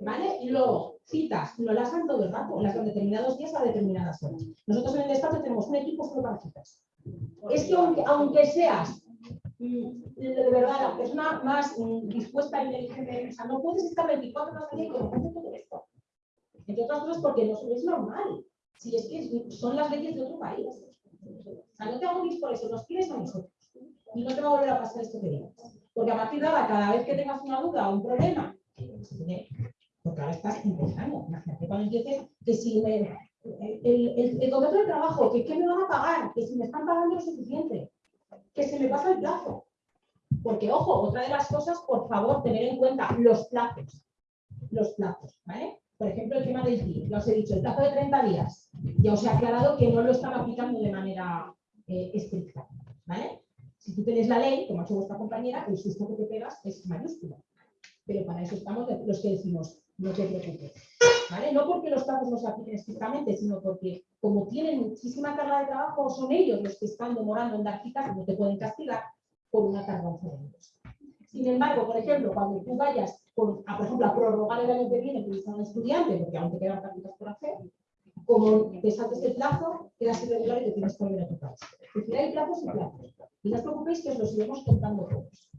¿Vale? Y luego, citas, no las dan todo el rato, las dan determinados días a determinadas horas. Nosotros en el despacho tenemos un equipo solo para citas. Es que aunque, aunque seas mm, de verdad la persona más mm, dispuesta e inteligente, o sea, no puedes estar 24 horas al día con gente todo esto. Entre otras cosas porque no es normal. Si es que son las leyes de otro país. O sea, no te agobies por eso, nos quieres a nosotros. Y no te va a volver a pasar esto que digo. Porque a partir de ahora, cada vez que tengas una duda o un problema, que no se tiene- porque ahora estás empezando. Imagínate cuando empieces que si me, el, el, contrato de trabajo, que qué me van a pagar, que si me están pagando lo suficiente, que se me pasa el plazo. Porque, ojo, otra de las cosas, por favor, tener en cuenta los plazos. Los plazos, ¿vale? Por ejemplo, el tema del TI, ya os he dicho, el plazo de 30 días. Ya os he aclarado que no lo están aplicando de manera eh, estricta, ¿vale? Si tú tienes la ley, como ha hecho vuestra compañera, el susto que te pegas es mayúsculo. Pero para eso estamos los que decimos, no te preocupes. ¿vale? No porque los plazos no se apliquen estrictamente, sino porque como tienen muchísima carga de trabajo, son ellos los que están demorando en dar citas no te pueden castigar por una tardanza de ellos. Sin embargo, por ejemplo, cuando tú vayas, a, por ejemplo, prorrogar el año que viene que un estudiante, porque aún te quedan prácticas por hacer, como desates el plazo, quedas irregular y te tienes que volver a tu casa. Al final el plazo es el plazo. Y no os preocupéis que os lo iremos contando todos.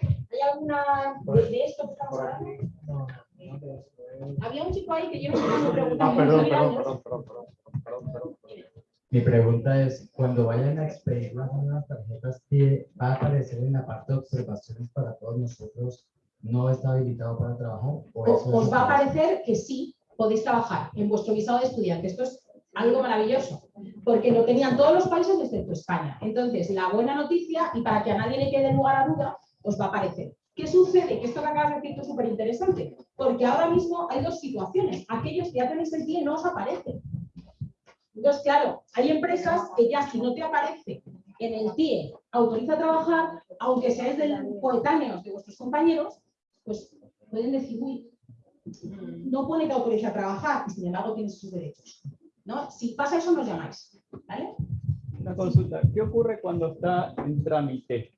¿Hay alguna de, esto que estamos hablando? No, Había un chico ahí que yo me estaba preguntando. Ah, perdón, perdón, perdón, perdón, perdón, perdón, perdón, Mi pregunta es, cuando vayan a expedir las tarjetas va a aparecer en la parte de observaciones para todos nosotros, ¿no está habilitado para trabajo? O os, os va a parecer que sí, podéis trabajar en vuestro visado de estudiante. Esto es Algo maravilloso, porque lo tenían todos los países excepto España. Entonces, la buena noticia, y para que a nadie le quede lugar a duda, os va a aparecer. ¿Qué sucede? Que esto que acabas de decir es súper interesante, porque ahora mismo hay dos situaciones. Aquellos que ya tenéis el TIE no os aparecen. Entonces, claro, hay empresas que ya si no te aparece en el TIE autoriza a trabajar, aunque seáis del coetáneos de vuestros compañeros, pues pueden decir, uy, no pone que autoriza a trabajar y sin embargo tienes sus derechos. ¿no? Si pasa eso, nos llamáis. ¿vale? Una consulta, ¿qué ocurre cuando está en trámite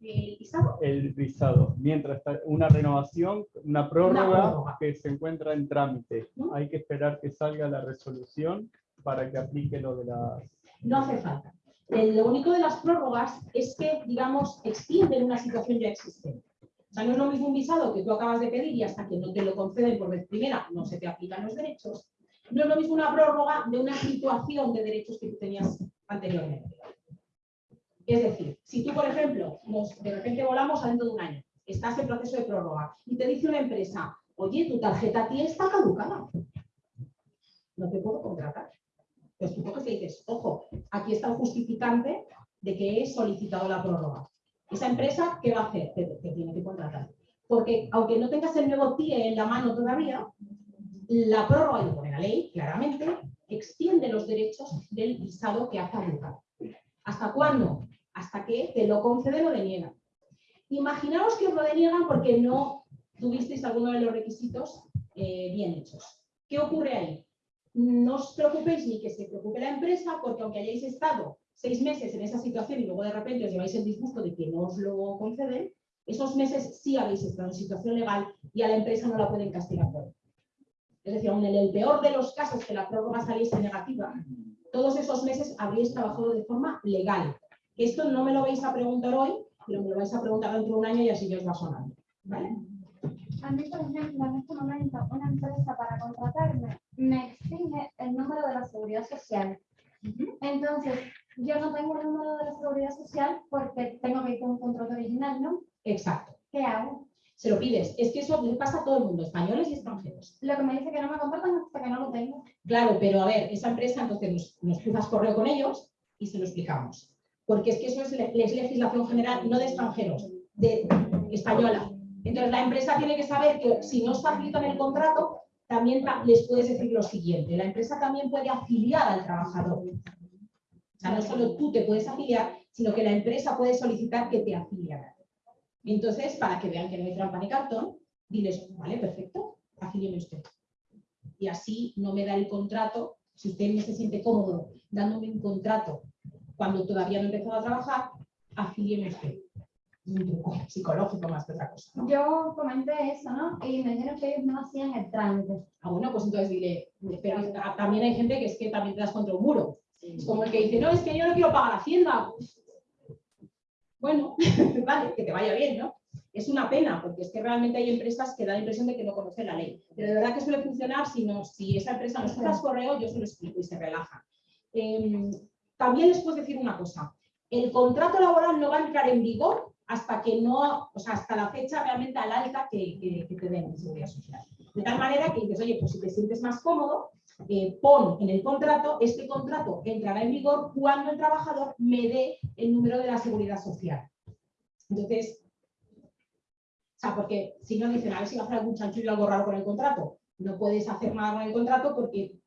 ¿El visado? el visado? Mientras está una renovación, una prórroga, prórroga. que se encuentra en trámite. ¿Mm? Hay que esperar que salga la resolución para que aplique lo de las... No hace falta. Lo único de las prórrogas es que, digamos, extienden una situación ya existente. O sea, no es lo mismo un visado que tú acabas de pedir y hasta que no te lo conceden por vez primera no se te aplican los derechos. No es lo mismo una prórroga de una situación de derechos que tú tenías anteriormente. Es decir, si tú, por ejemplo, de repente volamos dentro de un año, estás en proceso de prórroga y te dice una empresa, oye, tu tarjeta TIE está caducada, no te puedo contratar. Pues tú coges y dices, ojo, aquí está el justificante de que he solicitado la prórroga. Esa empresa, ¿qué va a hacer? Te, te tiene que contratar. Porque aunque no tengas el nuevo TIE en la mano todavía, la prórroga, y pone la ley claramente, extiende los derechos del visado que ha caducado. ¿Hasta cuándo? Hasta que te lo conceden o deniegan. Imaginaos que os lo deniegan porque no tuvisteis alguno de los requisitos eh, bien hechos. ¿Qué ocurre ahí? No os preocupéis ni que se preocupe la empresa, porque aunque hayáis estado seis meses en esa situación y luego de repente os lleváis el disgusto de que no os lo conceden, esos meses sí habéis estado en situación legal y a la empresa no la pueden castigar por. Es decir, aun en el peor de los casos que la prórroga saliese negativa, todos esos meses habríais trabajado de forma legal. Esto no me lo vais a preguntar hoy, pero me lo vais a preguntar dentro de un año y así ya os va sonando. ¿vale? A mí, por ejemplo, en este momento, una empresa para contratarme me exige el número de la seguridad social. Entonces, yo no tengo el número de la seguridad social porque tengo que ir con un contrato original, ¿no? Exacto. ¿Qué hago? Se lo pides. Es que eso le pasa a todo el mundo, españoles y extranjeros. Lo que me dice que no me contratan hasta que no lo tengo. Claro, pero a ver, esa empresa, entonces nos, nos cruzas correo con ellos y se lo explicamos. Porque es que eso es, es legislación general, no de extranjeros, de española. Entonces la empresa tiene que saber que si no facilitan el contrato, también ta- les puedes decir lo siguiente. La empresa también puede afiliar al trabajador. O sea, no solo tú te puedes afiliar, sino que la empresa puede solicitar que te afiliaran. Entonces, para que vean que no hay trampa ni cartón, diles, vale, perfecto, afílieme usted. Y así no me da el contrato, si usted no se siente cómodo dándome un contrato cuando todavía no he empezado a trabajar, afílieme usted. Un truco psicológico más que otra cosa. ¿no? Yo comenté eso, ¿no? Y me dijeron que ellos no hacían el trámite. Ah, bueno, pues entonces dile, pero también hay gente que es que también te das contra un muro. Es como el que dice, no, es que yo no quiero pagar Hacienda. Bueno, vale, que te vaya bien, ¿no? Es una pena, porque es que realmente hay empresas que dan la impresión de que no conocen la ley. Pero de verdad que suele funcionar si, no, si esa empresa nos das correo, yo se lo explico y se relaja. Em, también les puedo decir una cosa. El contrato laboral no va a entrar en vigor hasta que no, o sea, hasta la fecha realmente al alta que, que- que te den en seguridad social. De tal manera que dices, oye, pues si te sientes más cómodo, eh, pon en el contrato, este contrato entrará en vigor cuando el trabajador me dé el número de la seguridad social. Entonces, o sea, porque si no dicen, a ver si va a hacer algún chanchullo algo raro con el contrato. No puedes hacer nada con el contrato porque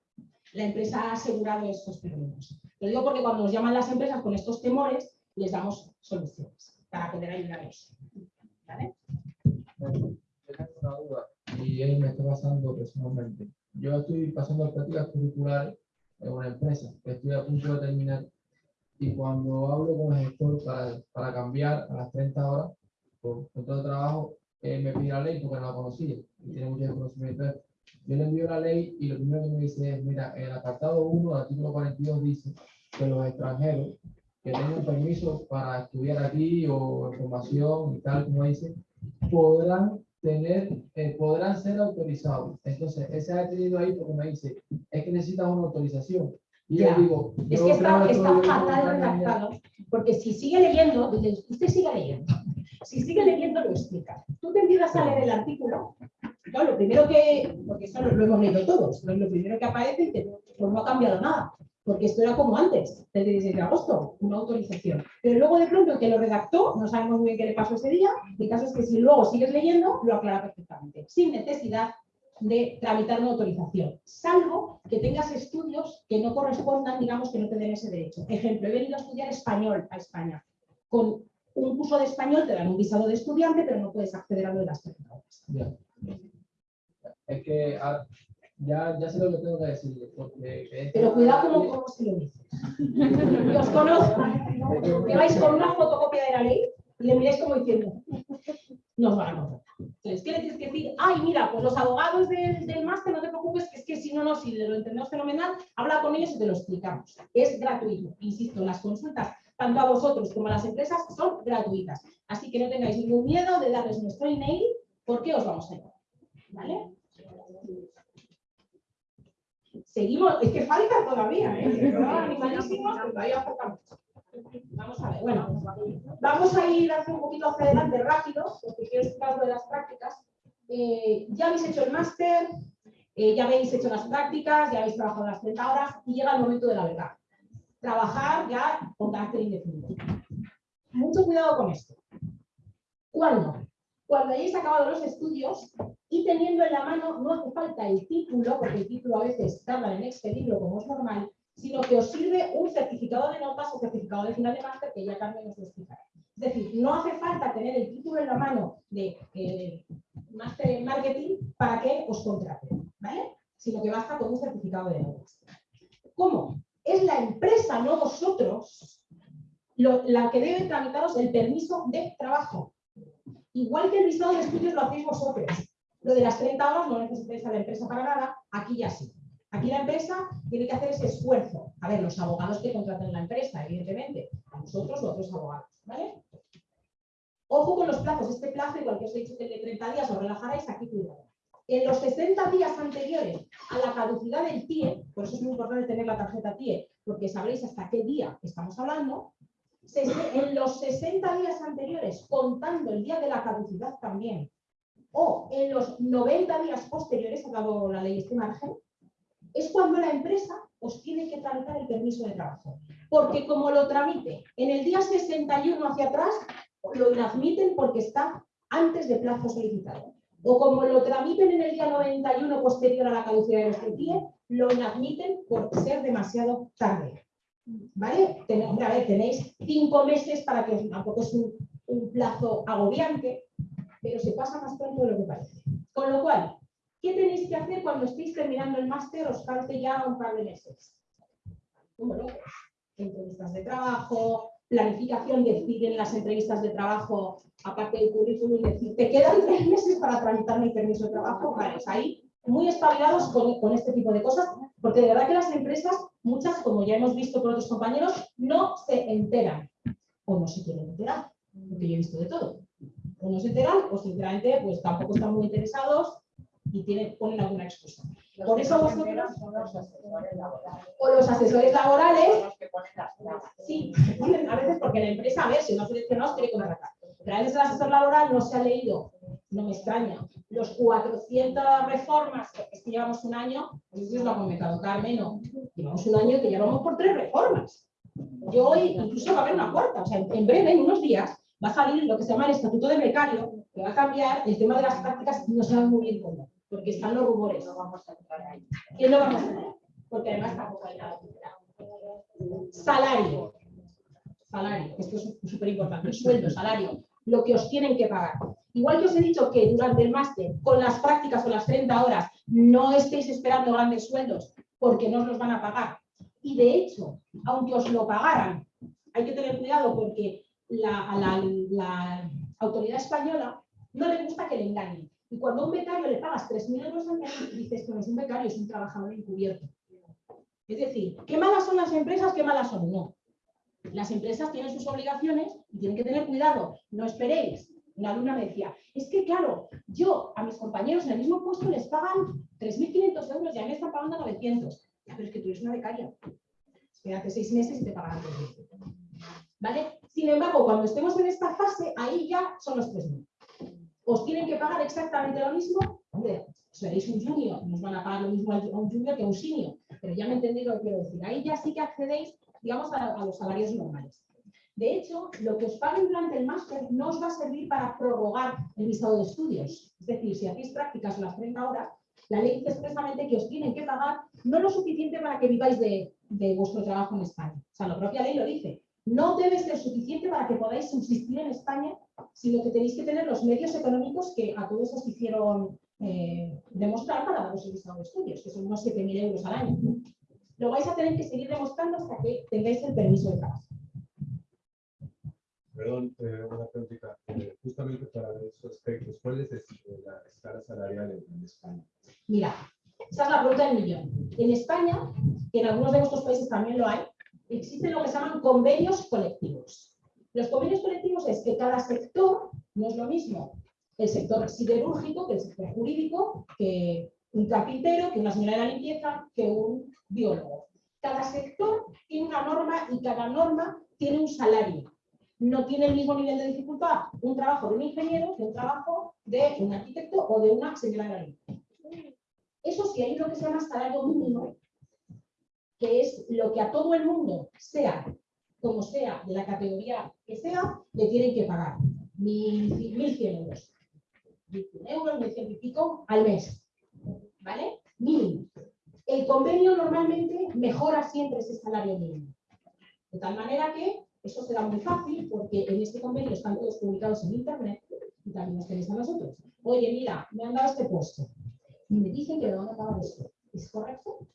la empresa ha asegurado estos términos. Lo digo porque cuando nos llaman las empresas con estos temores, les damos soluciones para poder ayudarlos. ¿Vale? Tengo una duda y él me está pasando personalmente. Yo estoy pasando prácticas curriculares en una empresa que estoy a punto de terminar y cuando hablo con el gestor para, para cambiar a las 30 horas por contrato de trabajo, él me pide la ley porque no la conocía y tiene mucho desconocimiento. Yo le envío la ley y lo primero que me dice es, mira, en el apartado 1 del artículo 42 dice que los extranjeros que tengan permiso para estudiar aquí o formación y tal, como dice, podrán tener, eh, podrán ser autorizados. Entonces, ese ha tenido ahí porque me dice, es que necesitas una autorización. Y Ya. yo digo, Es yo que está, está fatal que redactado, porque si sigue leyendo, usted sigue leyendo. Si sigue leyendo, lo explica. Tú te empiezas a leer el artículo, claro, lo primero que, porque eso lo, hemos leído todos, lo, primero que aparece y te Pues no ha cambiado nada, porque esto era como antes, el 16 de agosto, una autorización. Pero luego de pronto el que lo redactó, no sabemos muy bien qué le pasó ese día, el caso es que si luego sigues leyendo, lo aclara perfectamente, sin necesidad de tramitar una autorización, salvo que tengas estudios que no correspondan, digamos, que no te den ese derecho. Ejemplo, he venido a estudiar español a España. Con un curso de español te dan un visado de estudiante, pero no puedes acceder a lo de las 30 horas. Ya. Es que ya, ya sé lo que tengo que decir. Porque Pero cuidado como cómo se lo dices. Que os conozco, que vais con una fotocopia de la ley y le miráis como diciendo, nos van a contratar. Entonces, ¿qué le tienes que decir? Ay, mira, pues los abogados del, del máster, no te preocupes, que es que si no, no, si lo entendemos fenomenal, habla con ellos y te lo explicamos. Es gratuito. Insisto, las consultas, tanto a vosotros como a las empresas, son gratuitas. Así que no tengáis ningún miedo de darles nuestro email, porque os vamos a ayudar. ¿Vale? Seguimos, es que falta todavía, ¿eh? Animalísimos, pero todavía falta mucho. Vamos a ver, bueno, vamos a ir hacia un poquito hacia adelante rápido, porque quiero explicar de las prácticas. Eh, ya habéis hecho el máster, eh, ya habéis hecho las prácticas, ya habéis trabajado las 30 horas y llega el momento de la verdad. Trabajar ya con carácter indefinido. Mucho cuidado con esto. ¿Cuándo? Cuando hayáis acabado los estudios y teniendo en la mano, no hace falta el título, porque el título a veces tarda en expedirlo como es normal, sino que os sirve un certificado de notas o certificado de final de máster que ya Carmen os lo explicará. Es decir, no hace falta tener el título en la mano de eh, máster en marketing para que os contraten, ¿vale? Sino que basta con un certificado de notas. ¿Cómo? Es la empresa, no vosotros, la que debe tramitaros el permiso de trabajo. Igual que el visado de estudios lo hacéis vosotros. Lo de las 30 horas no necesitáis a la empresa para nada, aquí ya sí. Aquí la empresa tiene que hacer ese esfuerzo. A ver, los abogados que contraten la empresa, evidentemente, a nosotros o a otros abogados, ¿vale? Ojo con los plazos. Este plazo, igual que os he dicho que de 30 días os relajaréis, aquí cuidado. En los 60 días anteriores a la caducidad del TIE, por eso es muy importante tener la tarjeta TIE, porque sabréis hasta qué día estamos hablando, en los 60 días anteriores, contando el día de la caducidad también, o en los 90 días posteriores, ha dado la ley este margen, es cuando la empresa os tiene que tramitar el permiso de trabajo. Porque como lo tramite en el día 61 hacia atrás, lo inadmiten porque está antes de plazo solicitado. O como lo tramiten en el día 91 posterior a la caducidad de nuestro TIE, lo inadmiten por ser demasiado tarde. ¿Vale? Ten- hombre, a ver, tenéis cinco meses para que tampoco es un, plazo agobiante, pero se pasa más pronto de lo que parece. Con lo cual, ¿qué tenéis que hacer cuando estéis terminando el máster? Os falte ya un par de meses. Locos. Entrevistas de trabajo, planificación, decir en las entrevistas de trabajo, aparte del currículum, decir, te quedan tres meses para tramitar mi permiso de trabajo. Vale, ahí muy espabilados con este tipo de cosas, porque de verdad que las empresas, muchas, como ya hemos visto con otros compañeros, no se enteran o no se quieren enterar, porque yo he visto de todo. O no se enteran o sinceramente pues tampoco están muy interesados y tienen, ponen alguna excusa. Los Por que eso vosotros- enteran son los asesores laborales. O los asesores laborales los que ponen las. Sí, a veces porque la empresa, a ver, si no seleccionados, quiere contratar. Pero a veces el asesor laboral no se ha leído, no me extraña, los 400 reformas, es que llevamos un año, no sé si os lo ha comentado Carmen, no, llevamos un año que llevamos por tres reformas. Yo hoy incluso va a haber una cuarta, o sea, en breve, en unos días, va a salir lo que se llama el estatuto de becario, que va a cambiar el tema de las prácticas, no sabemos muy bien cómo, porque están los rumores. No vamos a entrar ahí. ¿Quién lo vamos a hacer? Porque además tampoco hay nada. Salario. Salario, esto es súper importante. Sueldo, salario, lo que os tienen que pagar. Igual que os he dicho que durante el máster, con las prácticas o las 30 horas, no estéis esperando grandes sueldos porque no os los van a pagar. Y de hecho, aunque os lo pagaran, hay que tener cuidado porque a la, la autoridad española no le gusta que le engañen. Y cuando a un becario le pagas 3.000 euros al mes, dices que no es un becario, es un trabajador encubierto. Es decir, ¿qué malas son las empresas? ¿Qué malas son? No. Las empresas tienen sus obligaciones y tienen que tener cuidado. No esperéis. Una alumna me decía, es que claro, yo a mis compañeros en el mismo puesto les pagan 3.500 euros y a mí me están pagando 900. Ya, pero es que tú eres una becaria. Espérate seis meses y te pagarán 3.000. ¿Vale? Sin embargo, cuando estemos en esta fase, ahí ya son los 3.000. ¿Os tienen que pagar exactamente lo mismo? Hombre, seréis un junior, nos van a pagar lo mismo a un junior que a un senior. pero ya me entendéis lo que quiero decir. Ahí ya sí que accedéis, digamos, a, a los salarios normales. De hecho, lo que os paguen durante el máster no os va a servir para prorrogar el visado de estudios. Es decir, si hacéis prácticas las 30 horas, la ley dice expresamente que os tienen que pagar no lo suficiente para que viváis de, vuestro trabajo en España. O sea, la propia ley lo dice. No debe ser suficiente para que podáis subsistir en España, sino que tenéis que tener los medios económicos que a todos os hicieron eh, demostrar para daros el visado de estudios, que son unos 7.000 euros al año. Lo vais a tener que seguir demostrando hasta que tengáis el permiso de trabajo. Perdón, eh, una preguntita. Eh, justamente para esos aspectos, ¿cuál es la escala salarial en, en España? Mira, esa es la pregunta del millón. En España, que en algunos de vuestros países también lo hay, existen lo que se llaman convenios colectivos. Los convenios colectivos es que cada sector no es lo mismo el sector siderúrgico que el sector jurídico, que un carpintero, que una señora de la limpieza, que un biólogo. Cada sector tiene una norma y cada norma tiene un salario. No tiene el mismo nivel de dificultad un trabajo de un ingeniero que un trabajo de un arquitecto o de una señora de. Eso sí, hay lo que se llama salario mínimo, que es lo que a todo el mundo, sea como sea, de la categoría que sea, le tienen que pagar. Mil, mil cien euros. Mil cien euros, mil cien y pico al mes. ¿Vale? Mínimo. El convenio normalmente mejora siempre ese salario mínimo. De tal manera que eso será muy fácil porque en este convenio están todos publicados en internet y también nos tenéis a nosotros. Oye, mira, me han dado este puesto y me dicen que van a pagar esto. ¿Es correcto?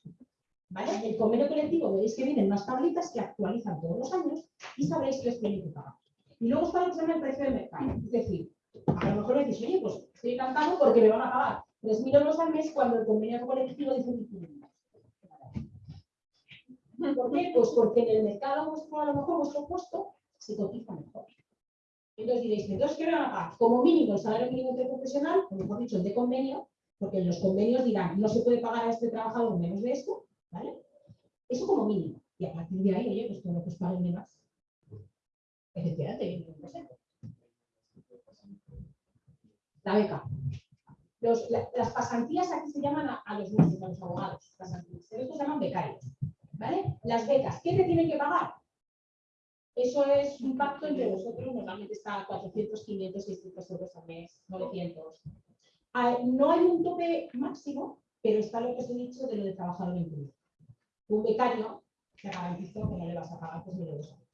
¿Vale? El convenio colectivo veréis que vienen unas tablitas que actualizan todos los años y sabréis que os tienen que pagar. Y luego está lo el precio de mercado. Es decir, a lo mejor me decís, oye, pues estoy encantado porque me van a pagar 3.000 euros al mes cuando el convenio colectivo dice 1.500. ¿Por qué? Pues porque en el mercado a lo mejor vuestro puesto se cotiza mejor. Entonces diréis, entonces, ¿qué me van a pagar? Como mínimo el salario mínimo interprofesional, o mejor dicho, el de convenio, porque en los convenios dirán, no se puede pagar a este trabajador menos de esto, ¿vale? Eso como mínimo. Y a partir de ahí, oye, pues todo lo que os paguen más. Efectivamente, no sé. La beca. Las pasantías aquí se llaman a, los nuestros, a los abogados. Pasantías. Estos se llaman becarios. ¿Vale? Las becas, ¿qué te tienen que pagar? Eso es un pacto entre vosotros, normalmente está a 400, 500, 600 euros al mes, 900. Ah, No hay un tope máximo, pero está lo que os he dicho de lo de trabajador incluido. Un becario, te garantizo que no le vas a pagar 3.000 euros al mes.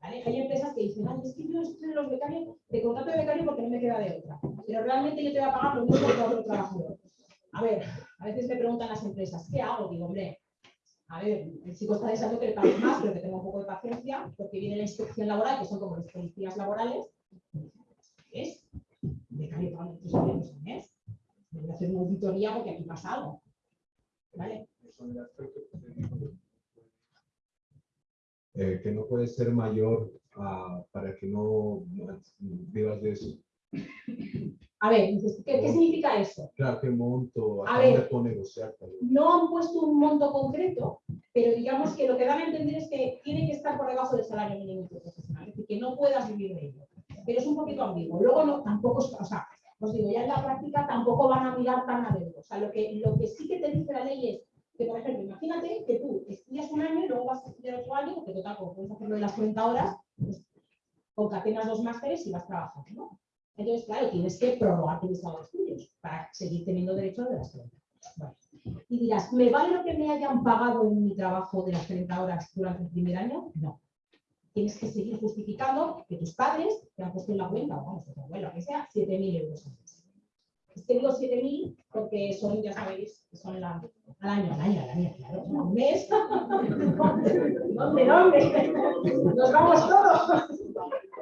¿Vale? Hay empresas que dicen, ay, es que yo estoy en los becarios, te contrato de becario porque no me queda de otra. Pero realmente yo te voy a pagar lo mismo que otro trabajador. A ver, a veces me preguntan las empresas, ¿qué hago? Digo, hombre, a ver, el chico está deseando que le paguen más, pero que tenga un poco de paciencia, porque viene la inspección laboral, que son como los policías laborales. Es becario pagando 3.000 euros al mes. Debe hacer una auditoría porque aquí pasa algo. ¿Vale? Eh, que no puede ser mayor ah, para que no vivas de eso. A ver, ¿qué, qué significa eso? Claro, qué monto, A dónde ver. puedo negociar. No han puesto un monto concreto, pero digamos que lo que dan a entender es que tiene que estar por debajo del salario mínimo interprofesional, es decir, que no puedas vivir de ello. Pero es un poquito ambiguo. Luego no, tampoco, o sea, os digo, ya en la práctica tampoco van a mirar tan a dedo. O sea, lo que, lo que sí que te dice la ley es que, por ejemplo, imagínate que tú estudias un año y luego vas a estudiar otro año, porque total, como puedes hacerlo de las 40 horas, pues concatenas dos másteres y vas trabajando, ¿no? Entonces, claro, tienes que prorrogar tus estudios para seguir teniendo derecho a las 30 Vale. Y dirás, ¿me vale lo que me hayan pagado en mi trabajo de las 30 horas durante el primer año? No. Tienes que seguir justificando que tus padres te han puesto en la cuenta, o vamos, tu abuelo, que sea, 7.000 euros al mes. Es que digo 7.000 porque son, ya sabéis, son al año, al año, al año, claro, al mes. ¿Dónde, dónde? Nos vamos todos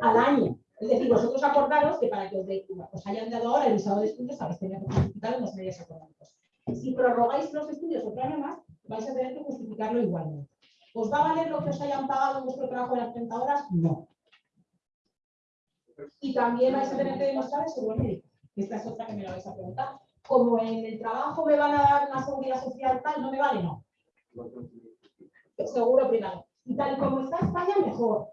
al año. Es decir, vosotros acordaros que para que os, de- os hayan dado ahora el visado de estudios, habéis tenido que justificar unos medios económicos. Si prorrogáis los estudios otro año más, vais a tener que justificarlo igualmente. ¿Os va a valer lo que os hayan pagado en vuestro trabajo de las 30 horas? No. Y también vais a tener que demostrar el seguro médico. Esta es otra que me la vais a preguntar. Como en el trabajo me van a dar una seguridad social tal, ¿no me vale? No. Seguro privado. Y tal como está España, mejor.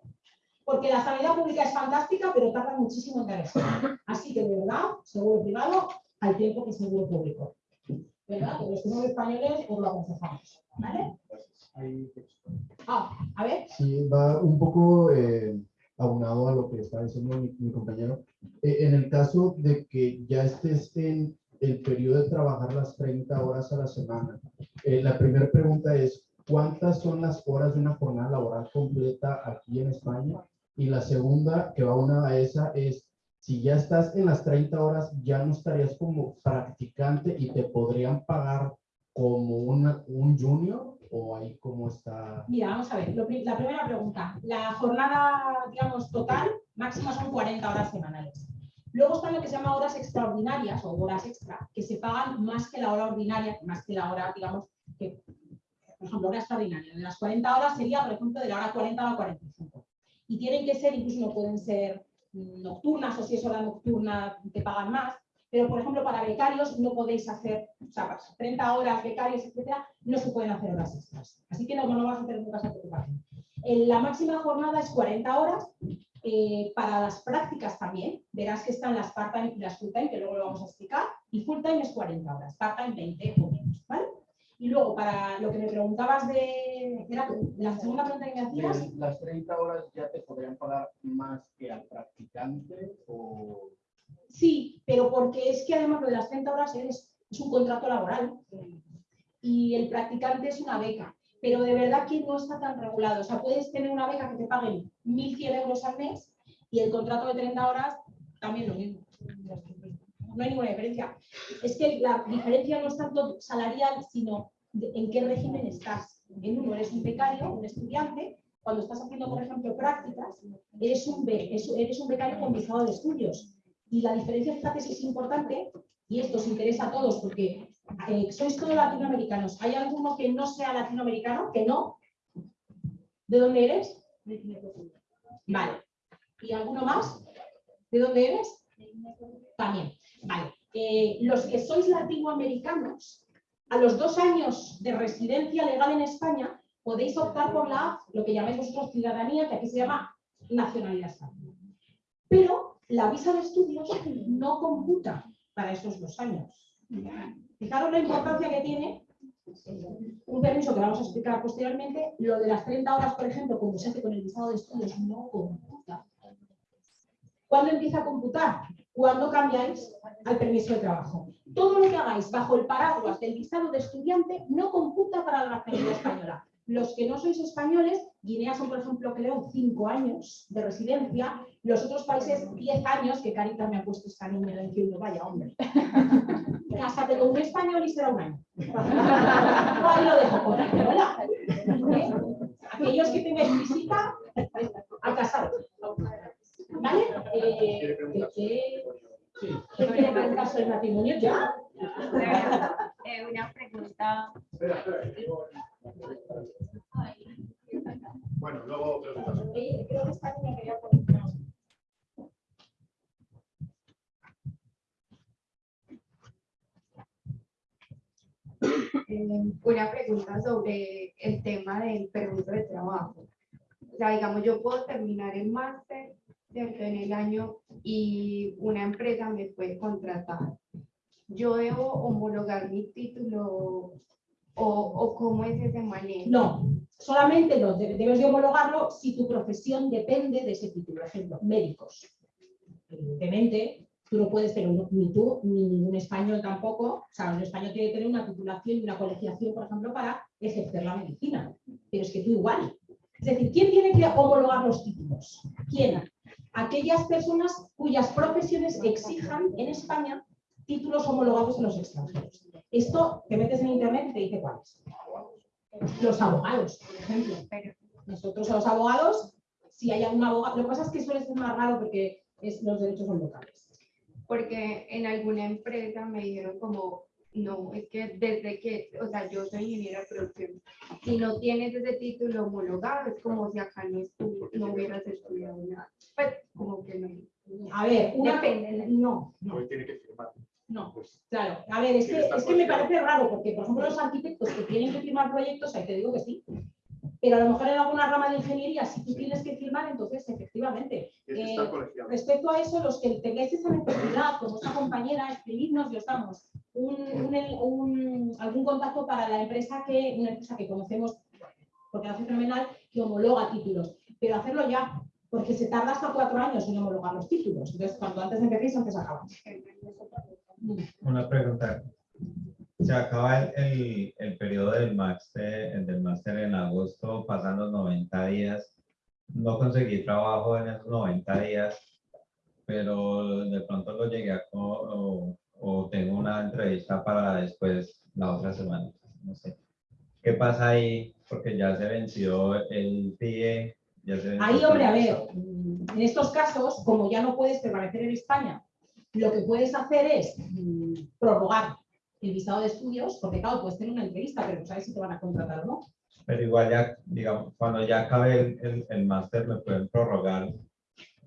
Porque la sanidad pública es fantástica, pero tarda muchísimo en caerse. Así que, de verdad, seguro privado al tiempo que seguro público. ¿verdad? Que los que somos españoles os lo aconsejamos, ¿vale? Ah, a ver. Sí, va un poco eh, aunado a lo que está diciendo mi, mi compañero. Eh, en el caso de que ya estés en el periodo de trabajar las 30 horas a la semana, eh, la primera pregunta es, ¿cuántas son las horas de una jornada laboral completa aquí en España? Y la segunda, que va una a esa, es, si ya estás en las 30 horas, ya no estarías como practicante y te podrían pagar como una, un junior o ahí cómo está. Mira, vamos a ver, la primera pregunta. La jornada, digamos, total, máxima son 40 horas semanales. Luego están lo que se llama horas extraordinarias o horas extra, que se pagan más que la hora ordinaria, más que la hora, digamos, por ejemplo, hora extraordinaria. De las 40 horas sería, por ejemplo, de la hora 40 a la 45. Y tienen que ser, incluso no pueden ser nocturnas o si es hora nocturna te pagan más. Pero, por ejemplo, para becarios no podéis hacer, o sea, para 30 horas becarios, etcétera, no se pueden hacer horas extras. Así que no, no vas a tener nunca preocupación. En la máxima jornada es 40 horas. eh, para las prácticas también, verás que están las part-time y las full-time, que luego lo vamos a explicar, y full-time es 40 horas, part-time 20 o. Y luego, para lo que me preguntabas de, era la segunda pregunta que me hacías, De las 30 horas ya te podrían pagar más que al practicante o Sí, pero porque es que además lo de las 30 horas es, es un contrato laboral y el practicante es una beca, pero de verdad que no está tan regulado. O sea, puedes tener una beca que te paguen 1.100 euros al mes y el contrato de 30 horas también lo mismo. No hay ninguna diferencia. Es que la diferencia no es tanto salarial, sino en qué régimen estás. En uno eres un becario, un estudiante, cuando estás haciendo, por ejemplo, prácticas, eres un becario con visado de estudios. Y la diferencia, fíjate si es importante, y esto os interesa a todos porque eh, sois todos latinoamericanos. ¿Hay alguno que no sea latinoamericano? ¿Que no? ¿De dónde eres? Vale. ¿Y alguno más? ¿De dónde eres? También. Vale. Eh, los que sois latinoamericanos, a los dos años de residencia legal en España, podéis optar por la, lo que llamáis vosotros ciudadanía, que aquí se llama nacionalidad española. Pero la visa de estudios no computa para esos dos años. Fijaros la importancia que tiene un permiso que vamos a explicar posteriormente. Lo de las 30 horas, por ejemplo, como se hace con el visado de estudios, no computa. ¿Cuándo empieza a computar? Cuando cambiáis al permiso de trabajo. Todo lo que hagáis bajo el paraguas del visado de estudiante no computa para la nacionalidad española. Los que no sois españoles, Guinea son, por ejemplo, creo, cinco años de residencia, los otros países 10 años, que carita me ha puesto esta niña diciendo, vaya hombre. Cásate con un español y será un año. Ahí lo dejo ahí, ¿verdad? ¿Eh? Aquellos que tengáis visita, a casaros. ¿Vale? Eh, ¿qué- qué- ¿Qué quiere preguntar sobre el matrimonio ya? Eh, una pregunta. Espera, espera. Bueno, luego preguntas. Creo que esta niña quería. Eh, una pregunta sobre el tema del permiso de trabajo. O sea, digamos, yo puedo terminar el máster ¿cierto? en el año y una empresa me puede contratar. ¿Yo debo homologar mi título o, o cómo es ese manejo? No, solamente de- debes de homologarlo si tu profesión depende de ese título. Por ejemplo, médicos. Evidentemente, tú no puedes tener, ni tú, ni ningún español tampoco. O sea, un español tiene que tener una titulación y una colegiación, por ejemplo, para ejercer la medicina. Pero es que tú igual. Es decir, ¿quién tiene que homologar los títulos? ¿Quién? Aquellas personas cuyas profesiones exijan en España títulos homologados en los extranjeros. Esto te metes en internet y te dice cuáles. Los abogados, por ejemplo. Nosotros a los abogados, si hay algún abogado, lo que pasa es que suele ser más raro porque es- los derechos son locales. Porque en alguna empresa me dijeron como, no, es que desde que, o sea, yo soy ingeniera de producción, si no tienes ese título homologado, es como si acá no, estu- no hubieras estudiado nada. Pues como que no. A ver, una Depende. no, no, tiene que firmar. no. Pues, Claro, a ver, es que, es que me parece raro porque, por ejemplo, los arquitectos que tienen que firmar proyectos, ahí te digo que sí. Pero a lo mejor en alguna rama de ingeniería, si tú tienes que firmar, entonces efectivamente. Eh. Respecto a eso, los que tengáis esa necesidad, como esta compañera, escribidnos y os damos un, un- un- algún contacto para la empresa que, una empresa que conocemos, porque lo hace fenomenal, que homologa títulos. Pero hacerlo ya, porque se tarda hasta cuatro años en homologar los títulos. Entonces, cuanto antes empecéis, antes acabamos. Una pregunta. Se acaba el, el, el periodo del máster, del máster en agosto, pasan los 90 días. No conseguí trabajo en esos 90 días, pero de pronto lo llegué a o, o tengo una entrevista para después, la otra semana. No sé. ¿Qué pasa ahí? Porque ya se venció el PIE. Ya se venció Ahí, hombre, a ver, en estos casos, como ya no puedes permanecer en España, lo que puedes hacer es mm, prorrogar el visado de estudios, porque claro, puedes tener una entrevista, pero no sabes si te van a contratar o no. Pero igual ya, digamos, cuando ya acabe el, el, el máster, me pueden prorrogar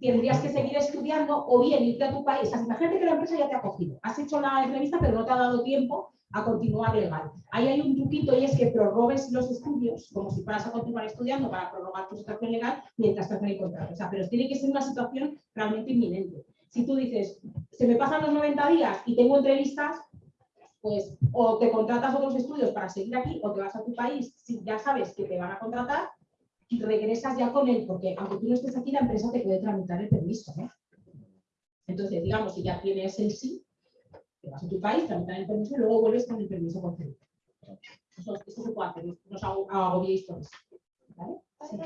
Tendrías que seguir estudiando o bien irte a tu país. O sea, imagínate que la empresa ya te ha cogido. Has hecho la entrevista, pero no te ha dado tiempo a continuar legal. Ahí hay un truquito y es que prorrogues los estudios, como si fueras a continuar estudiando para prorrogar tu situación legal mientras te hacen el contrato. O sea, pero tiene que ser una situación realmente inminente. Si tú dices, se me pasan los 90 días y tengo entrevistas, pues o te contratas otros estudios para seguir aquí o te vas a tu país si ya sabes que te van a contratar y regresas ya con él, porque aunque tú no estés aquí, la empresa te puede tramitar el permiso. ¿no? Entonces, digamos, si ya tienes el sí, te vas a tu país, tramitan el permiso y luego vuelves con el permiso concedido. Eso, eso se puede no os ago- agobiéis por eso. ¿vale? Sí.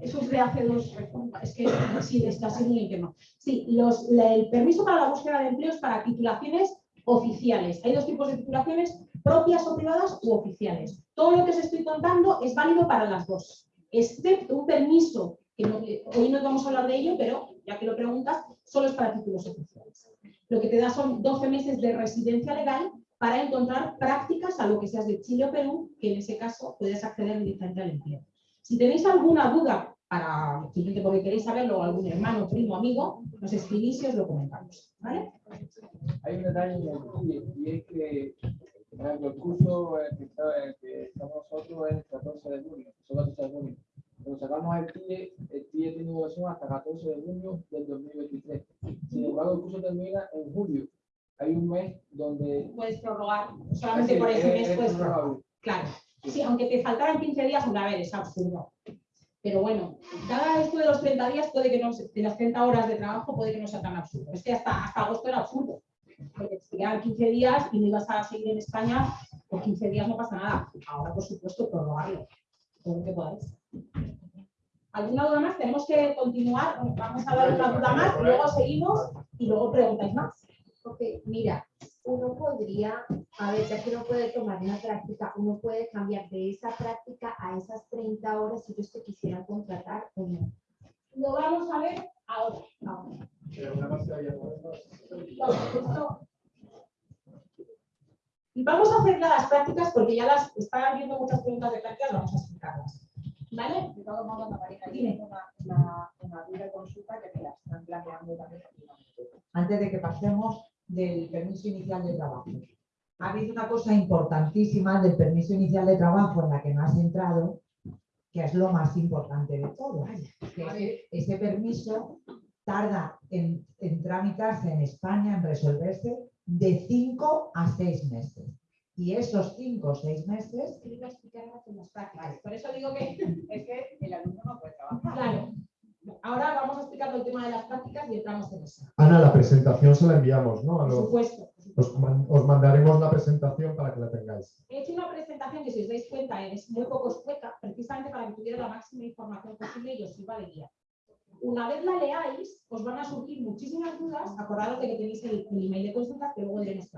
Eso es de hace dos. Es que sí, está siendo un infierno. Sí, el permiso para la búsqueda de empleo es para titulaciones oficiales. Hay dos tipos de titulaciones, propias o privadas u oficiales. Todo lo que os estoy contando es válido para las dos, excepto un permiso, que hoy no vamos a hablar de ello, pero ya que lo preguntas, solo es para títulos oficiales. Lo que te da son 12 meses de residencia legal para encontrar prácticas a lo que seas de Chile o Perú, que en ese caso puedes acceder directamente al empleo. Si tenéis alguna duda, para, simplemente porque queréis saberlo, algún hermano, primo, amigo, nos escribís y os lo comentamos. ¿vale? Hay un detalle en el TIE, y es que por ejemplo, el curso en el que, está- el que estamos nosotros es el 14 de junio, son 14 de junio. Cuando sacamos el TIE, el TIE tiene duración hasta 14 de junio del 2023. Sin embargo, el curso termina en julio. Hay un mes donde... Puedes prorrogar, solamente por ese mes es- puedes es prorrogar. Claro. Sí, aunque te faltaran 15 días, hombre, a ver, es absurdo. Pero bueno, cada esto de los 30 días puede que no, de las 30 horas de trabajo puede que no sea tan absurdo. Es que hasta, agosto era absurdo. Porque te quedaban 15 días y no ibas a seguir en España, por 15 días no pasa nada. Ahora, por supuesto, prorrogarlo. Todo lo que podáis. ¿Alguna duda más? Tenemos que continuar. Vamos a dar una duda más, luego seguimos y luego preguntáis más. Ok, mira, uno podría, a ver, ya que uno puede tomar una práctica, uno puede cambiar de esa práctica a esas 30 horas si ellos te quisieran contratar o no. Lo vamos a ver ahora. ahora. Vamos a hacer ya las prácticas porque ya las están viendo muchas preguntas de prácticas, vamos a explicarlas. ¿Vale? De todos modos, Marina, yo tengo una, una, una duda de consulta que me la están planteando también. antes de que pasemos del permiso inicial de trabajo. Ha habido una cosa importantísima del permiso inicial de trabajo en la que no has entrado, que es lo más importante de todo. Que ese, ese permiso tarda en, en tramitarse en España, en resolverse, de 5 a 6 meses. Y esos 5 o 6 meses Te iba a explicar ahora con las prácticas. Por eso digo que, Es que el alumno no puede trabajar. claro, ahora vamos a explicar el tema de las prácticas y entramos en eso. Ana, la presentación se la enviamos, ¿no? A Por los- supuesto. os, man- os mandaremos la presentación para que la tengáis. He hecho una presentación que, si os dais cuenta, es muy poco escueta, precisamente para que tuviera la máxima información posible y os sirva de guía. Una vez la leáis, os van a surgir muchísimas dudas. Acordaros de que tenéis el, el email de consulta que luego cuál es.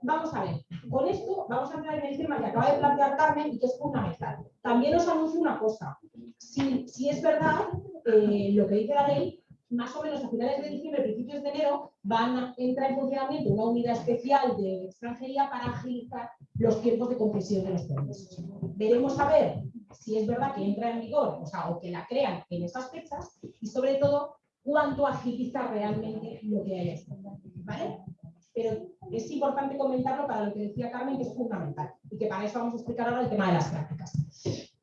Vamos a ver, con esto vamos a entrar en el tema que acaba de plantear Carmen y que es fundamental. También os anuncio una cosa. Si, si es verdad eh, lo que dice la ley, más o menos a finales de diciembre, principios de enero, van a entrar en funcionamiento una unidad especial de extranjería para agilizar los tiempos de concesión de los permisos. Veremos a ver si es verdad que entra en vigor, o sea, o que la crean en esas fechas, y sobre todo, cuánto agiliza realmente lo que hay ¿vale? Pero es importante comentarlo para lo que decía Carmen, que es fundamental, y que para eso vamos a explicar ahora el tema de las prácticas.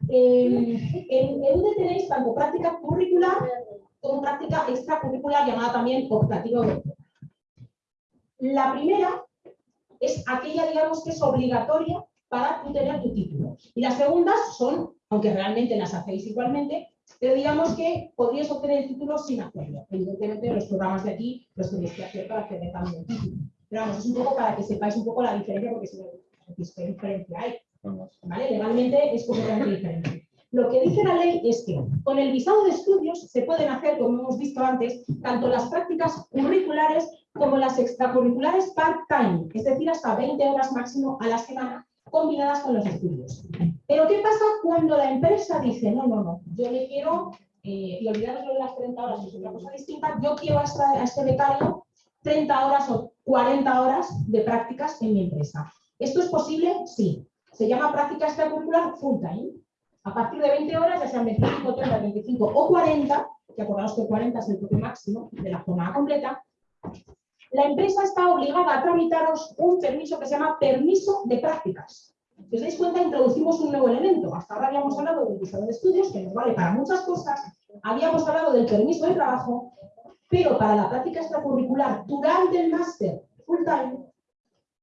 Eh, en, donde tenéis tanto práctica curricular como práctica extracurricular llamada también optativa. La primera es aquella, digamos, que es obligatoria para tú tener tu título. Y las segundas son, aunque realmente las hacéis igualmente, pero digamos que podrías obtener el título sin hacerlo. Evidentemente los programas de aquí los tenéis que hacer para tener también el título. Pero vamos, es un poco para que sepáis un poco la diferencia, porque si no, ¿qué diferencia hay? ¿Vale? Legalmente es completamente diferente. Lo que dice la ley es que con el visado de estudios se pueden hacer, como hemos visto antes, tanto las prácticas curriculares como las extracurriculares part-time, es decir, hasta 20 horas máximo a la semana, combinadas con los estudios. Pero ¿qué pasa cuando la empresa dice, no, no, no, yo le quiero, eh, y olvidaros de las 30 horas, es otra cosa distinta, yo quiero a, a este becario 30 horas o 40 horas de prácticas en mi empresa. ¿Esto es posible? Sí. Se llama práctica extracurricular full time. A partir de 20 horas, ya sean 25, 30, 25 o 40, que acordaos que 40 es el toque máximo de la jornada completa, la empresa está obligada a tramitaros un permiso que se llama permiso de prácticas. Si os dais cuenta, introducimos un nuevo elemento. Hasta ahora habíamos hablado del visado de estudios, que nos vale para muchas cosas. Habíamos hablado del permiso de trabajo, pero para la práctica extracurricular durante el máster full time,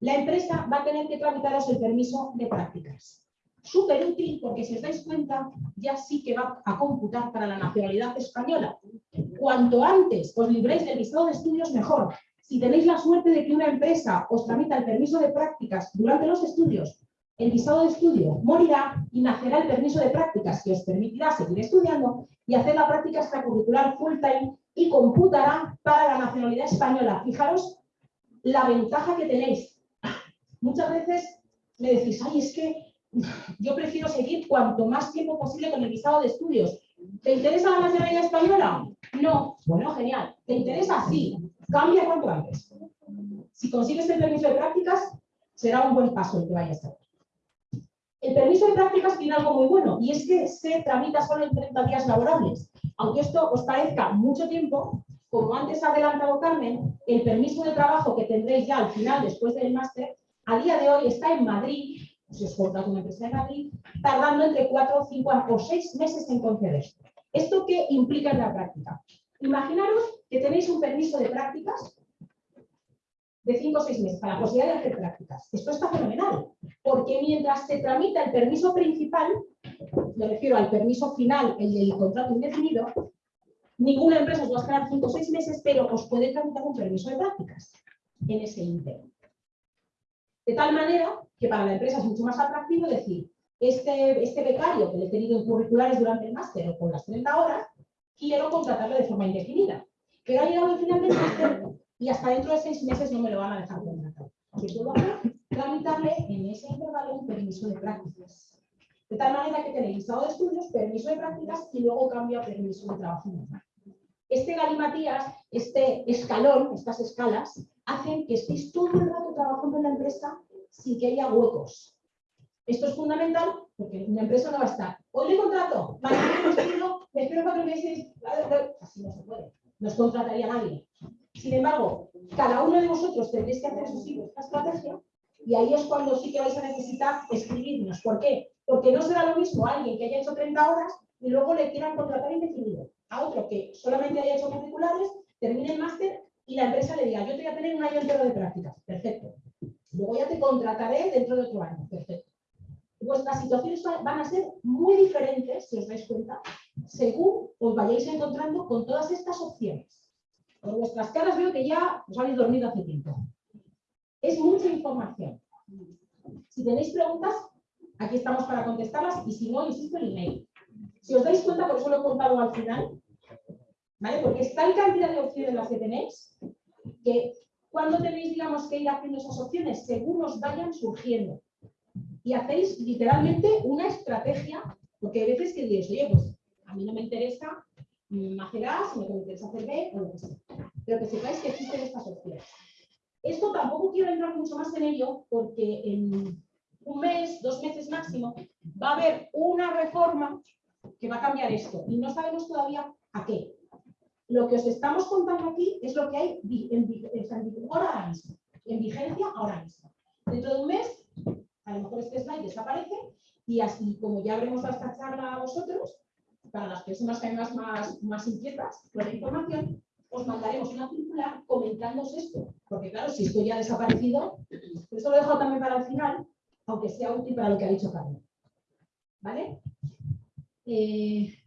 la empresa va a tener que tramitaros el permiso de prácticas. Súper útil porque si os dais cuenta, ya sí que va a computar para la nacionalidad española. Cuanto antes os libréis del visado de estudios, mejor. Si tenéis la suerte de que una empresa os tramita el permiso de prácticas durante los estudios, el visado de estudio morirá y nacerá el permiso de prácticas que os permitirá seguir estudiando y hacer la práctica extracurricular full time y computará para la nacionalidad española. Fijaros la ventaja que tenéis. Muchas veces me decís, ay, es que yo prefiero seguir cuanto más tiempo posible con el visado de estudios. ¿Te interesa la nacionalidad española? No. Bueno, genial. ¿Te interesa? Sí. Cambia cuanto antes. Si consigues el permiso de prácticas, será un buen paso el que vayas a hacer. El permiso de prácticas tiene algo muy bueno y es que se tramita solo en 30 días laborables. Aunque esto os parezca mucho tiempo, como antes ha adelantado Carmen, el permiso de trabajo que tendréis ya al final, después del máster, a día de hoy está en Madrid, si os con una empresa de Madrid, tardando entre 4, 5 o 6 meses en conceder. ¿Esto qué implica en la práctica? Imaginaros que tenéis un permiso de prácticas de 5 o 6 meses para la posibilidad de hacer prácticas. Esto está fenomenal, porque mientras se tramita el permiso principal, me refiero al permiso final, el del contrato indefinido, ninguna empresa os va a esperar 5 o 6 meses, pero os puede tramitar un permiso de prácticas en ese ínterin. De tal manera que para la empresa es mucho más atractivo decir, este, este becario que le he tenido en curriculares durante el máster o con las 30 horas, quiero contratarlo de forma indefinida. Pero ha llegado el final del máster y hasta dentro de seis meses no me lo van a dejar contratar. ¿Qué puedo hacer? Tramitarle en ese intervalo un permiso de prácticas. De tal manera que tenéis listado de estudios, permiso de prácticas y luego cambia a permiso de trabajo Este galimatías, este escalón, estas escalas, hacen que estéis todo el rato trabajando en la empresa sin que haya huecos. Esto es fundamental porque una empresa no va a estar. Hoy le contrato, mañana me espero, me espero cuatro meses. Así no se puede. No os contrataría nadie. Sin embargo, cada uno de vosotros tendréis que hacer su esta estrategia y ahí es cuando sí que vais a necesitar escribirnos. ¿Por qué? Porque no será lo mismo alguien que haya hecho 30 horas y luego le quieran contratar indefinido a otro que solamente haya hecho curriculares, termine el máster y la empresa le diga, yo te voy a tener un año entero de prácticas. Perfecto. Luego ya te contrataré dentro de otro año. Perfecto. Vuestras situaciones van a ser muy diferentes, si os dais cuenta, según os vayáis encontrando con todas estas opciones. Por vuestras caras veo que ya os habéis dormido hace tiempo. Es mucha información. Si tenéis preguntas, aquí estamos para contestarlas y si no, insisto, el email. Si os dais cuenta, por eso lo he contado al final, Porque es tal cantidad de opciones las que tenéis que cuando tenéis, digamos, que ir haciendo esas opciones, según os vayan surgiendo. Y hacéis literalmente una estrategia, porque hay veces que diréis, oye, pues a mí no me interesa hacer A, si me interesa hacer B o lo que sea. Pero que sepáis que existen estas opciones. Esto tampoco quiero entrar mucho más en ello porque en un mes, dos meses máximo, va a haber una reforma que va a cambiar esto y no sabemos todavía a qué. Lo que os estamos contando aquí es lo que hay en, vigor ahora mismo, en vigencia ahora mismo. Dentro de un mes, a lo mejor este slide desaparece y así como ya habremos dado esta charla a vosotros, para las personas que además más, más inquietas con la información, os mandaremos una circular comentándoos esto. Porque claro, si esto ya ha desaparecido, por eso lo he dejado también para el final, aunque sea útil para lo que ha dicho Carmen. ¿Vale? Eh,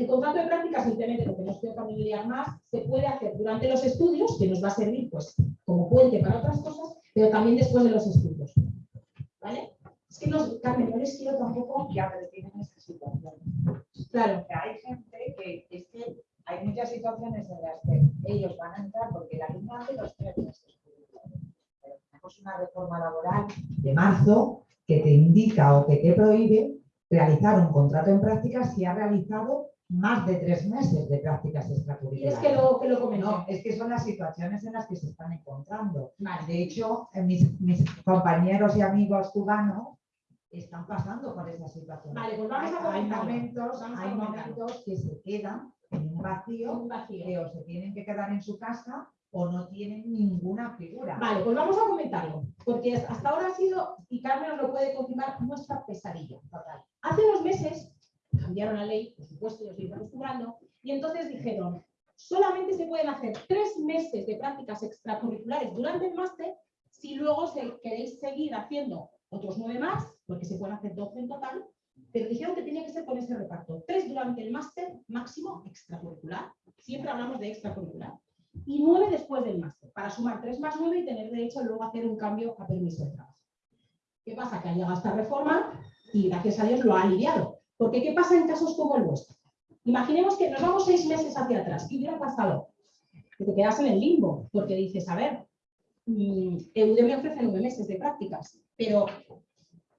el contrato de práctica, simplemente porque no quiero familiarizar más, se puede hacer durante los estudios, que nos va a servir pues, como puente para otras cosas, pero también después de los estudios. ¿Vale? Es que no, Carmen, no les quiero tampoco... Ya, pero tienen esa situación. Claro. Que hay gente que es que hay muchas situaciones en las que ellos van a entrar porque la línea hace los tres meses. Pero tenemos una reforma laboral de marzo que te indica o que te prohíbe realizar un contrato en prácticas si ha realizado más de tres meses de prácticas Y extracurriculares. es que lo, que lo comento. No, es que son las situaciones en las que se están encontrando. De hecho, eh, mis, mis compañeros y amigos cubanos están pasando por esa situación. Vale, pues vamos a hay, momentos, Vamos a hay comentarlo. momentos que se quedan en un vacío, Un vacío. que o se tienen que quedar en su casa o no tienen ninguna figura. Vale, pues vamos a comentarlo, porque hasta ahora ha sido, y Carmen nos lo puede confirmar, nuestra pesadilla. Total. Hace unos meses cambiaron la ley, por supuesto, yo estoy acostumbrando, y entonces dijeron, solamente se pueden hacer tres meses de prácticas extracurriculares durante el máster si luego queréis seguir haciendo otros nueve más, porque se pueden hacer 12 en total, pero dijeron que tenía que ser con ese reparto. Tres durante el máster máximo extracurricular, siempre hablamos de extracurricular, y nueve después del máster, para sumar tres más nueve y tener derecho luego a hacer un cambio a permiso de trabajo. ¿Qué pasa? Que ha llegado esta reforma y gracias a Dios lo ha aliviado. Porque ¿qué pasa en casos como el vuestro? Imaginemos que nos vamos seis meses hacia atrás. ¿Qué hubiera pasado? Que te quedas en el limbo, porque dices, a ver, mm, EUDE me ofrece nueve meses de prácticas, pero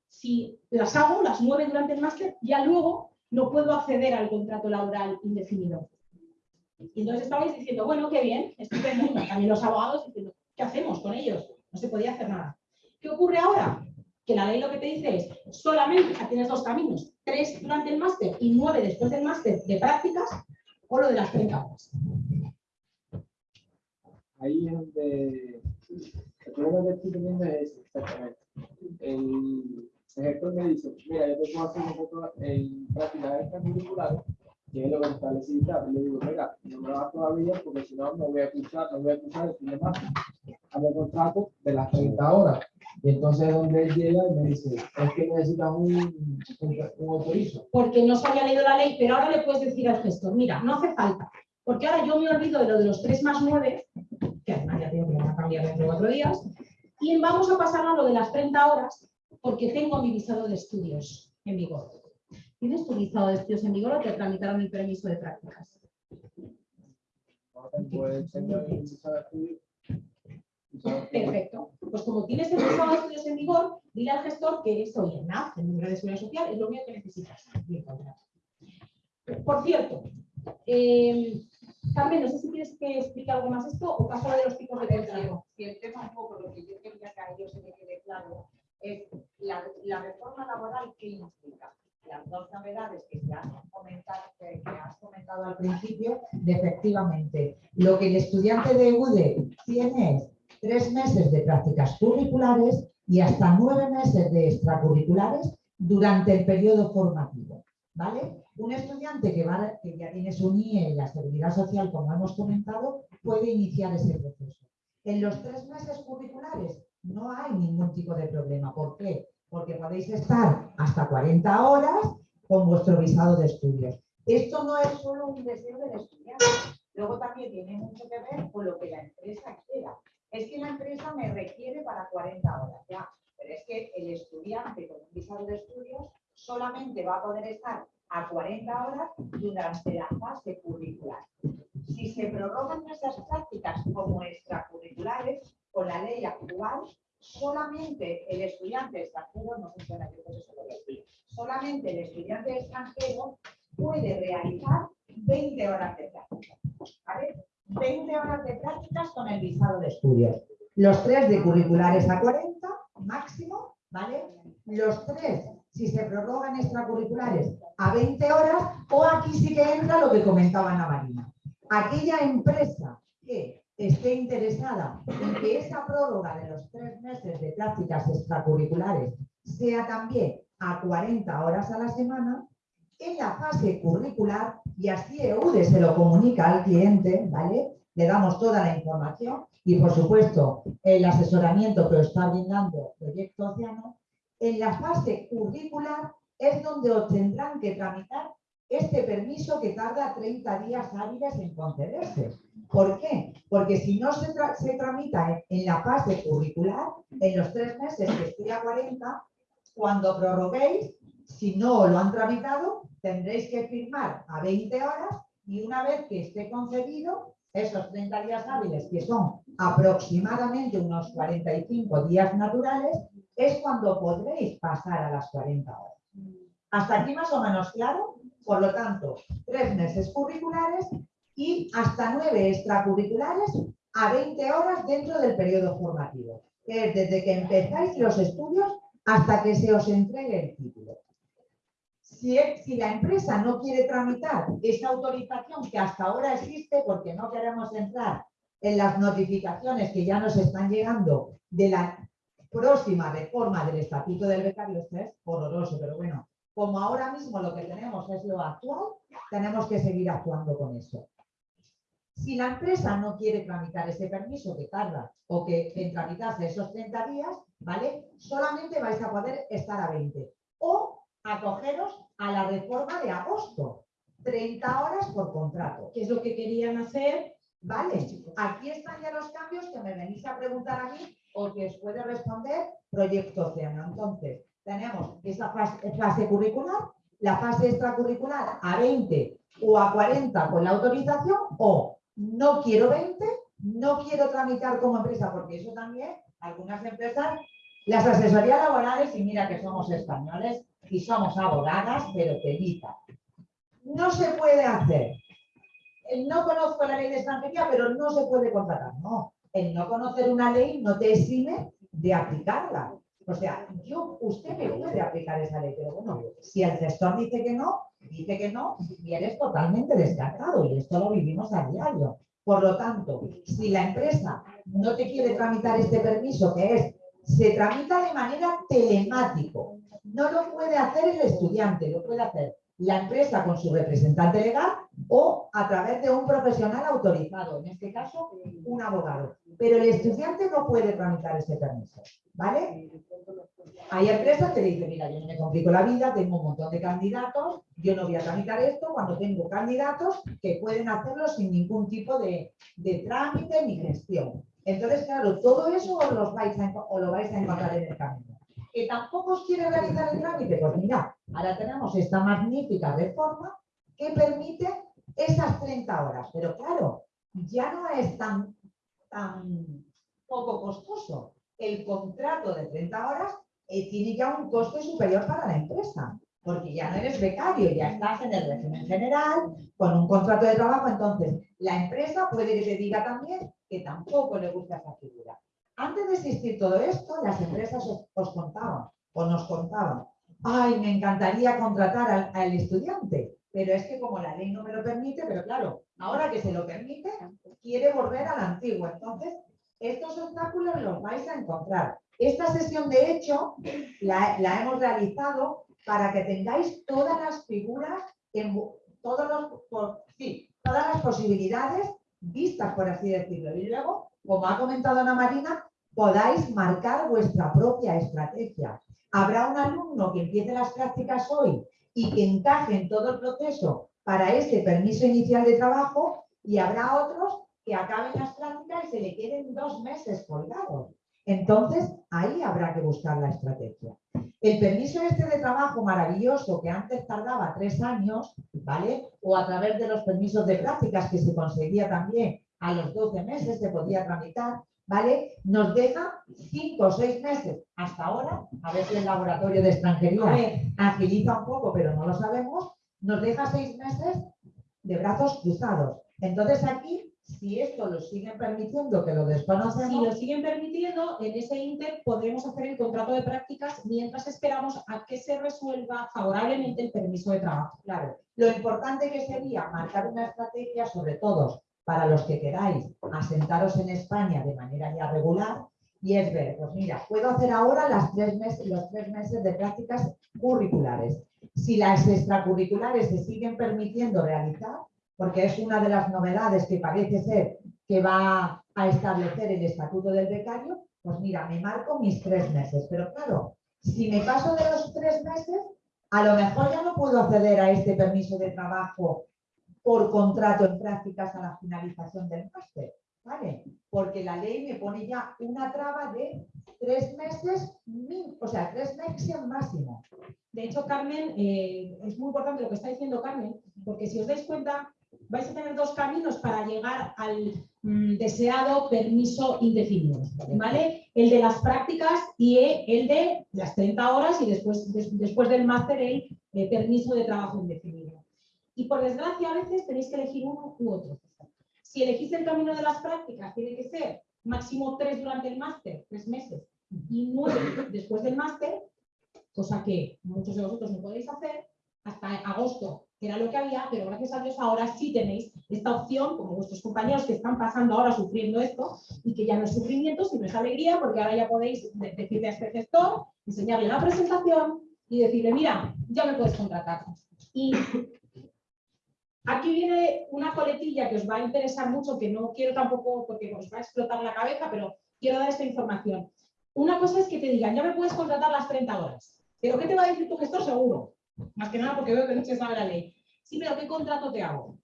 si las hago, las nueve durante el máster, ya luego no puedo acceder al contrato laboral indefinido. Y entonces estabais diciendo, bueno, qué bien, estupendo. También los abogados diciendo, ¿qué hacemos con ellos? No se podía hacer nada. ¿Qué ocurre ahora? Que la ley lo que te dice es, solamente tienes dos caminos, tres durante el máster y nueve después del máster de prácticas, o lo de las 30 horas. ahí es donde el problema que estoy teniendo es exactamente. El, gestor me dice, mira, yo te puedo hacer un poco en prácticas extracurriculares, que es lo que establecí y le digo, mira, no me lo hagas todavía porque si no, no voy a escuchar, no voy a escuchar el fin de máster. De las 30 horas. Y entonces donde él llega y me dice, es que necesitas un, un, un autorizo. porque no se había leído la ley, pero ahora le puedes decir al gestor, mira, no hace falta, porque ahora yo me olvido de lo de los 3 más 9, que además ya tengo que cambiar dentro de cuatro días, y vamos a pasar a lo de las 30 horas, porque tengo mi visado de estudios en vigor. ¿Tienes tu visado de estudios en vigor o te tramitaron el permiso de prácticas? Pues Perfecto. Pues como tienes el visado de estudios en vigor, dile al gestor que eso y el NAF, el número de seguridad social, es lo único que necesitas. Contrato. Por cierto, eh, Carmen, no sé si quieres que explique algo más esto o paso a lo de los tipos de contrato. Si el tema un poco lo que yo quería que a ellos se me quede claro es la, la reforma laboral que implica las dos novedades que ya has comentado, que, que has comentado al principio. principio, de efectivamente, lo que el estudiante de UDE tiene es tres meses de prácticas curriculares y hasta nueve meses de extracurriculares durante el periodo formativo. ¿Vale? Un estudiante que, ya tiene su NIE y la seguridad social, como hemos comentado, puede iniciar ese proceso. En los tres meses curriculares no hay ningún tipo de problema. ¿Por qué? Porque podéis estar hasta 40 horas con vuestro visado de estudios. Esto no es solo un deseo del estudiante, luego también tiene mucho que ver con lo que la empresa quiera. Es que la empresa me requiere para 40 horas, ya, pero es que el estudiante con un visado de estudios solamente va a poder estar a 40 horas durante la fase curricular. Si se prorrogan esas prácticas como extracurriculares, con la ley actual, solamente el estudiante extranjero, no funciona, yo creo que eso lo decía, solamente el estudiante extranjero puede realizar 20 horas de práctica. ¿vale? 20 horas de prácticas con el visado de estudios. Los tres de curriculares a 40 máximo, ¿vale? Los tres, si se prorrogan extracurriculares, a 20 horas, o aquí sí que entra lo que comentaba Ana Marina. Aquella empresa que esté interesada en que esa prórroga de los tres meses de prácticas extracurriculares sea también a 40 horas a la semana, en la fase curricular y así EUDE se lo comunica al cliente, ¿vale? Le damos toda la información y, por supuesto, el asesoramiento que os está brindando Proyecto Océano. En la fase curricular es donde os tendrán que tramitar este permiso que tarda 30 días hábiles en concederse. ¿Por qué? Porque si no se, se tramita en, en, la fase curricular, en los tres meses que estoy a 40, cuando prorroguéis, si no lo han tramitado, tendréis que firmar a 20 horas y una vez que esté concedido, esos 30 días hábiles, que son aproximadamente unos 45 días naturales, es cuando podréis pasar a las 40 horas. Hasta aquí más o menos claro. Por lo tanto, tres meses curriculares y hasta nueve extracurriculares a 20 horas dentro del periodo formativo. Que es desde que empezáis los estudios hasta que se os entregue el título. Si, la empresa no quiere tramitar esa autorización que hasta ahora existe, porque no queremos entrar en las notificaciones que ya nos están llegando de la próxima reforma del Estatuto del Becario, esto es horroroso, pero bueno, como ahora mismo lo que tenemos es lo actual, tenemos que seguir actuando con eso. Si la empresa no quiere tramitar ese permiso que tarda o que en tramitarse esos 30 días, ¿vale? Solamente vais a poder estar a 20. O acogeros a la reforma de agosto. 30 horas por contrato. ¿Qué es lo que querían hacer? Vale, aquí están ya los cambios que me venís a preguntar a mí o que os puede responder Proyecto Océano. Entonces, tenemos esa fase, fase curricular, la fase extracurricular a 20 o a 40 con la autorización o no quiero 20, no quiero tramitar como empresa, porque eso también, algunas empresas, las asesorías laborales, y mira que somos españoles y somos abogadas, pero telita. No se puede hacer. No conozco la ley de extranjería, pero no se puede contratar. No, el no conocer una ley no te exime de aplicarla. O sea, yo, usted me puede aplicar esa ley, pero bueno, si el gestor dice que no, dice que no, y eres totalmente descartado, y esto lo vivimos a diario. Por lo tanto, si la empresa no te quiere tramitar este permiso, que es, se tramita de manera telemático, no lo puede hacer el estudiante, lo puede hacer la empresa con su representante legal o a través de un profesional autorizado, en este caso un abogado. Pero el estudiante no puede tramitar ese permiso, ¿vale? Hay empresas que dicen, mira, yo no me complico la vida, tengo un montón de candidatos, yo no voy a tramitar esto cuando tengo candidatos que pueden hacerlo sin ningún tipo de, de trámite ni gestión. Entonces, claro, todo eso os, lo vais a encontrar en el camino que tampoco os quiere realizar el trámite, pues mira, ahora tenemos esta magnífica reforma que permite esas 30 horas. Pero claro, ya no es tan, poco costoso. El contrato de 30 horas eh, tiene ya un coste superior para la empresa, porque ya no eres becario, ya estás en el régimen general, con un contrato de trabajo, entonces la empresa puede que te diga también que tampoco le gusta esa figura. Antes de existir todo esto, las empresas os, contaban o nos contaban, ay, me encantaría contratar al, estudiante, pero es que como la ley no me lo permite, pero claro, ahora que se lo permite, quiere volver a la antigua. Entonces, estos obstáculos los vais a encontrar. Esta sesión, de hecho, la, hemos realizado para que tengáis todas las figuras, en, todas las posibilidades vistas, por así decirlo. Y luego como ha comentado Ana Marina, podáis marcar vuestra propia estrategia. Habrá un alumno que empiece las prácticas hoy y que encaje en todo el proceso para ese permiso inicial de trabajo y habrá otros que acaben las prácticas y se le queden dos meses colgados. Entonces, ahí habrá que buscar la estrategia. El permiso este de trabajo maravilloso que antes tardaba tres años, ¿vale? O a través de los permisos de prácticas que se conseguía también a los 12 meses se podía tramitar, ¿vale? Nos deja 5 o 6 meses hasta ahora, a ver si el laboratorio de extranjería agiliza un poco, pero no lo sabemos, nos deja 6 meses de brazos cruzados. Entonces aquí, si esto lo siguen permitiendo, que lo desconocemos... Si lo siguen permitiendo, en ese inter podremos hacer el contrato de prácticas mientras esperamos a que se resuelva favorablemente el permiso de trabajo. Claro, lo importante que sería marcar una estrategia sobre todo para los que queráis asentaros en España de manera ya regular y es ver, pues mira, puedo hacer ahora las tres los tres meses de prácticas curriculares. si las extracurriculares se siguen permitiendo realizar, porque es una de las novedades que parece ser que va a establecer el estatuto del becario, pues mira, me marco mis tres meses. Pero claro, si me paso de los tres meses, a lo mejor ya no puedo acceder a este permiso de trabajo por contrato en prácticas a la finalización del máster. ¿Vale? Porque la ley me pone ya una traba de tres meses, o sea, tres meses máximo. De hecho, Carmen, eh, es muy importante lo que está diciendo Carmen, porque si os dais cuenta, vais a tener dos caminos para llegar al mm, deseado permiso indefinido, ¿vale? El de las prácticas y el de las 30 horas y después, después del máster el eh, permiso de trabajo indefinido. Y por desgracia, a veces tenéis que elegir uno u otro. Si elegís el camino de las prácticas, tiene que ser máximo tres durante el máster, tres meses, y nueve después del máster, cosa que muchos de vosotros no podéis hacer, hasta agosto que era lo que había, pero gracias a Dios ahora sí tenéis esta opción, como vuestros compañeros que están pasando ahora sufriendo esto, y que ya no es sufrimiento, sino es alegría, porque ahora ya podéis decirle a este gestor, enseñarle la presentación y decirle, mira, ya me puedes contratar. Y aquí viene una coletilla que os va a interesar mucho, que no quiero tampoco, porque os va a explotar la cabeza, pero quiero dar esta información. Una cosa es que te digan, ya me puedes contratar las 30 horas. Pero ¿qué te va a decir tu gestor? Seguro. Más que nada porque veo que no se sabe la ley. Sí, pero ¿qué contrato te hago?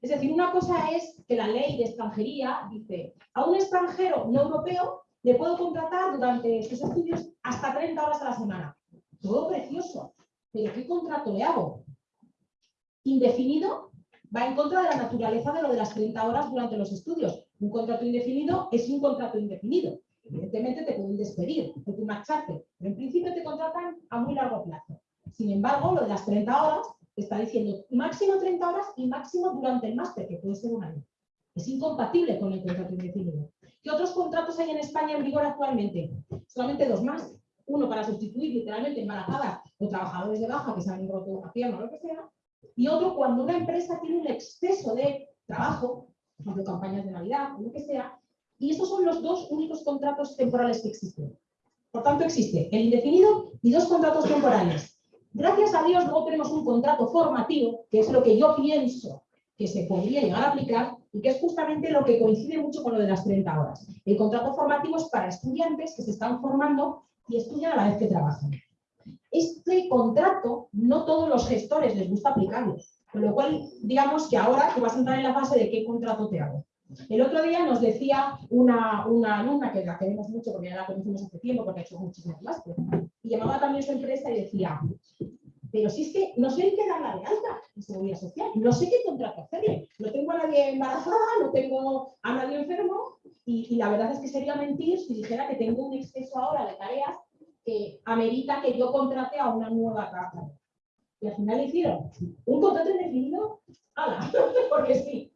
Es decir, una cosa es que la ley de extranjería dice, a un extranjero no europeo le puedo contratar durante sus estudios hasta 30 horas a la semana. Todo precioso. Pero ¿qué contrato le hago? Indefinido va en contra de la naturaleza de lo de las 30 horas durante los estudios. Un contrato indefinido es un contrato indefinido. Evidentemente te pueden despedir, te pueden marcharte, pero en principio te contratan a muy largo plazo. Sin embargo, lo de las 30 horas está diciendo máximo 30 horas y máximo durante el máster, que puede ser un año. Es incompatible con el contrato indefinido. ¿Qué otros contratos hay en España en vigor actualmente? Solamente dos más. Uno para sustituir literalmente embarazadas o trabajadores de baja que se han roto una pierna o lo que sea. Y otro cuando una empresa tiene un exceso de trabajo, por campañas de Navidad o lo que sea. Y estos son los dos únicos contratos temporales que existen. Por tanto, existe el indefinido y dos contratos temporales. Gracias a Dios luego tenemos un contrato formativo, que es lo que yo pienso que se podría llegar a aplicar y que es justamente lo que coincide mucho con lo de las 30 horas. El contrato formativo es para estudiantes que se están formando y estudian a la vez que trabajan. Este contrato no todos los gestores les gusta aplicarlo, con lo cual digamos que ahora tú vas a entrar en la fase de qué contrato te hago. El otro día nos decía una, alumna, que la queremos mucho porque ya la conocimos hace tiempo, porque ha hecho muchísimas clases, y llamaba también a su empresa y decía, pero si es que no sé en qué darla de alta en seguridad social, no sé qué contrato hacerle, no tengo a nadie embarazada, no tengo a nadie enfermo, y la verdad es que sería mentir si dijera que tengo un exceso ahora de tareas que amerita que yo contrate a una nueva trabajadora. Y al final hicieron un contrato indefinido, ¡hala! porque sí.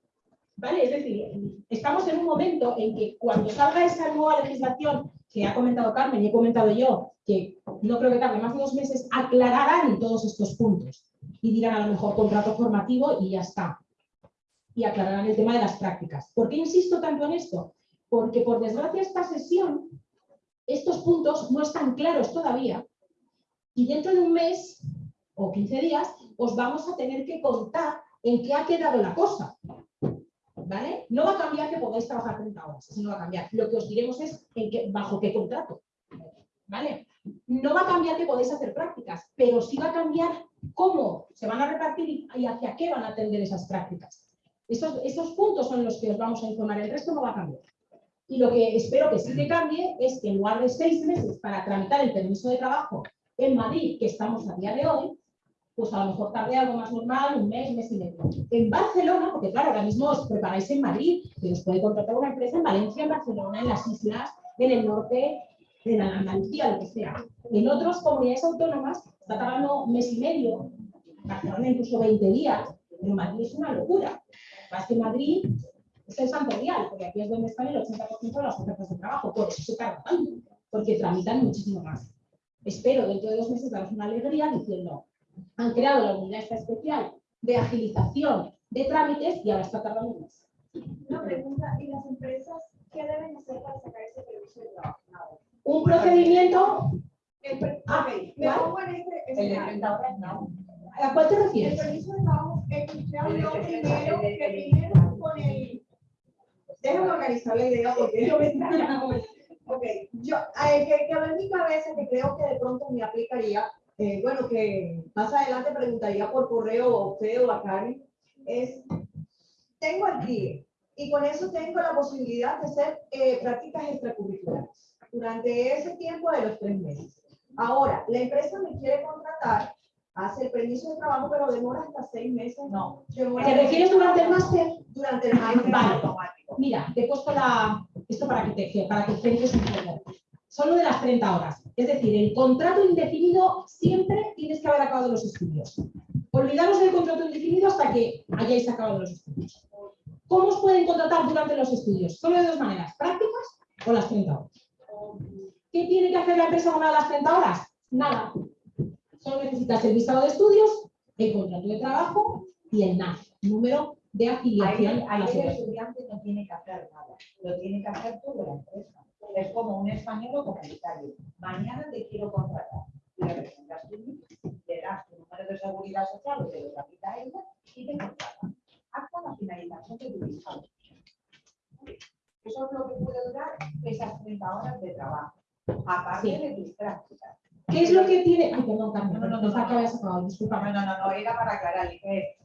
¿Vale? Es decir, estamos en un momento en que cuando salga esa nueva legislación que ha comentado Carmen y he comentado yo, que no creo que tarde más de dos meses, aclararán todos estos puntos y dirán a lo mejor contrato formativo y ya está. Y aclararán el tema de las prácticas. ¿Por qué insisto tanto en esto? Porque por desgracia esta sesión, estos puntos no están claros todavía y dentro de un mes o 15 días os vamos a tener que contar en qué ha quedado la cosa. ¿vale? No va a cambiar que podáis trabajar 30 horas, eso no va a cambiar. Lo que os diremos es bajo qué contrato, ¿vale? No va a cambiar que podéis hacer prácticas, pero sí va a cambiar cómo se van a repartir y hacia qué van a atender esas prácticas. Esos puntos son los que os vamos a informar, el resto no va a cambiar. Y lo que espero que sí que cambie es que en lugar de seis meses para tramitar el permiso de trabajo en Madrid, que estamos a día de hoy, pues a lo mejor tarde algo más normal, un mes, mes y medio. En Barcelona, porque claro, ahora mismo os preparáis en Madrid, que os puede contratar una empresa en Valencia, en Barcelona, en las islas, en el norte, en Andalucía, lo que sea. En otras comunidades autónomas está tardando un mes y medio, Barcelona incluso 20 días, pero Madrid es una locura. Más que Madrid es el santo real, porque aquí es donde están el 80% de las ofertas de trabajo, por eso se tarda tanto, porque tramitan muchísimo más. Espero dentro de dos meses daros una alegría diciendo, han creado la unidad esta especial de agilización de trámites y ahora está tardando más. Una pregunta, ¿y las empresas qué deben hacer para sacar ese permiso de trabajo? Un procedimiento El Ah, ok, me ¿cuál? pongo en este El de escenario. 30 horas no. ¿A cuál te El refieres? permiso de trabajo, el El de- primero, el que primero con el... Déjame organizar la idea porque yo me. Ok, yo, eh, que, que en mi cabeza que creo que de pronto me aplicaría, eh, bueno, que más adelante preguntaría por correo a usted o a Karen, es, tengo el CRIE y con eso tengo la posibilidad de hacer eh, prácticas extracurriculares durante ese tiempo de los tres meses. Ahora, la empresa me quiere contratar, hace el permiso de trabajo, pero demora hasta seis meses. No. ¿Te refieres durante el máster? Durante el máster. Vale. automático. Mira, te he puesto la, esto para que te para que centres un poco. Solo de las 30 horas. Es decir, el contrato indefinido siempre tienes que haber acabado los estudios. Olvidaros del contrato indefinido hasta que hayáis acabado los estudios. ¿Cómo os pueden contratar durante los estudios? Solo de dos maneras, prácticas o las 30 horas. ¿Qué tiene que hacer la empresa con una de las 30 horas? Nada. Solo necesitas el visado de estudios, el contrato de trabajo y el NAF, número de Ahí, afiliación a ahí la el estudiante no tiene que hacer nada, lo tiene que hacer tú la empresa. Es como un español o comunitario. Mañana te quiero contratar. Le presentas NIF, le das tu número de seguridad social o te lo tramita ella y te contrata. Hasta la finalización de tu visado. Eso es lo que puede durar esas 30 horas de trabajo. Aparte Sí. de tus prácticas. ¿Qué es lo que tiene? Ay, perdón, Carmen, No, no, no, no. que habías acabado, No, discúlpame. no, no, no, era para aclarar.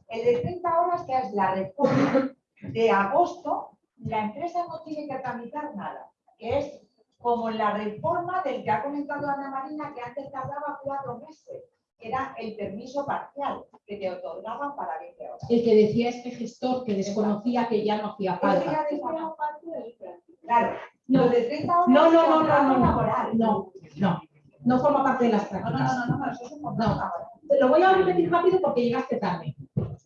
El de 30 horas, que es la reforma de agosto, la empresa no tiene que tramitar nada, que es como la reforma del que ha comentado Ana Marina, que antes tardaba cuatro meses. Era el permiso parcial que te otorgaban para 20 horas. El que decía este gestor que desconocía que ya no hacía falta. Claro, No. de 30 horas No, no, no, no, no, no, no, no, forma parte de las No, no, prácticas. no, no, no, eso es contrato No. Te lo voy a repetir rápido porque llegaste tarde.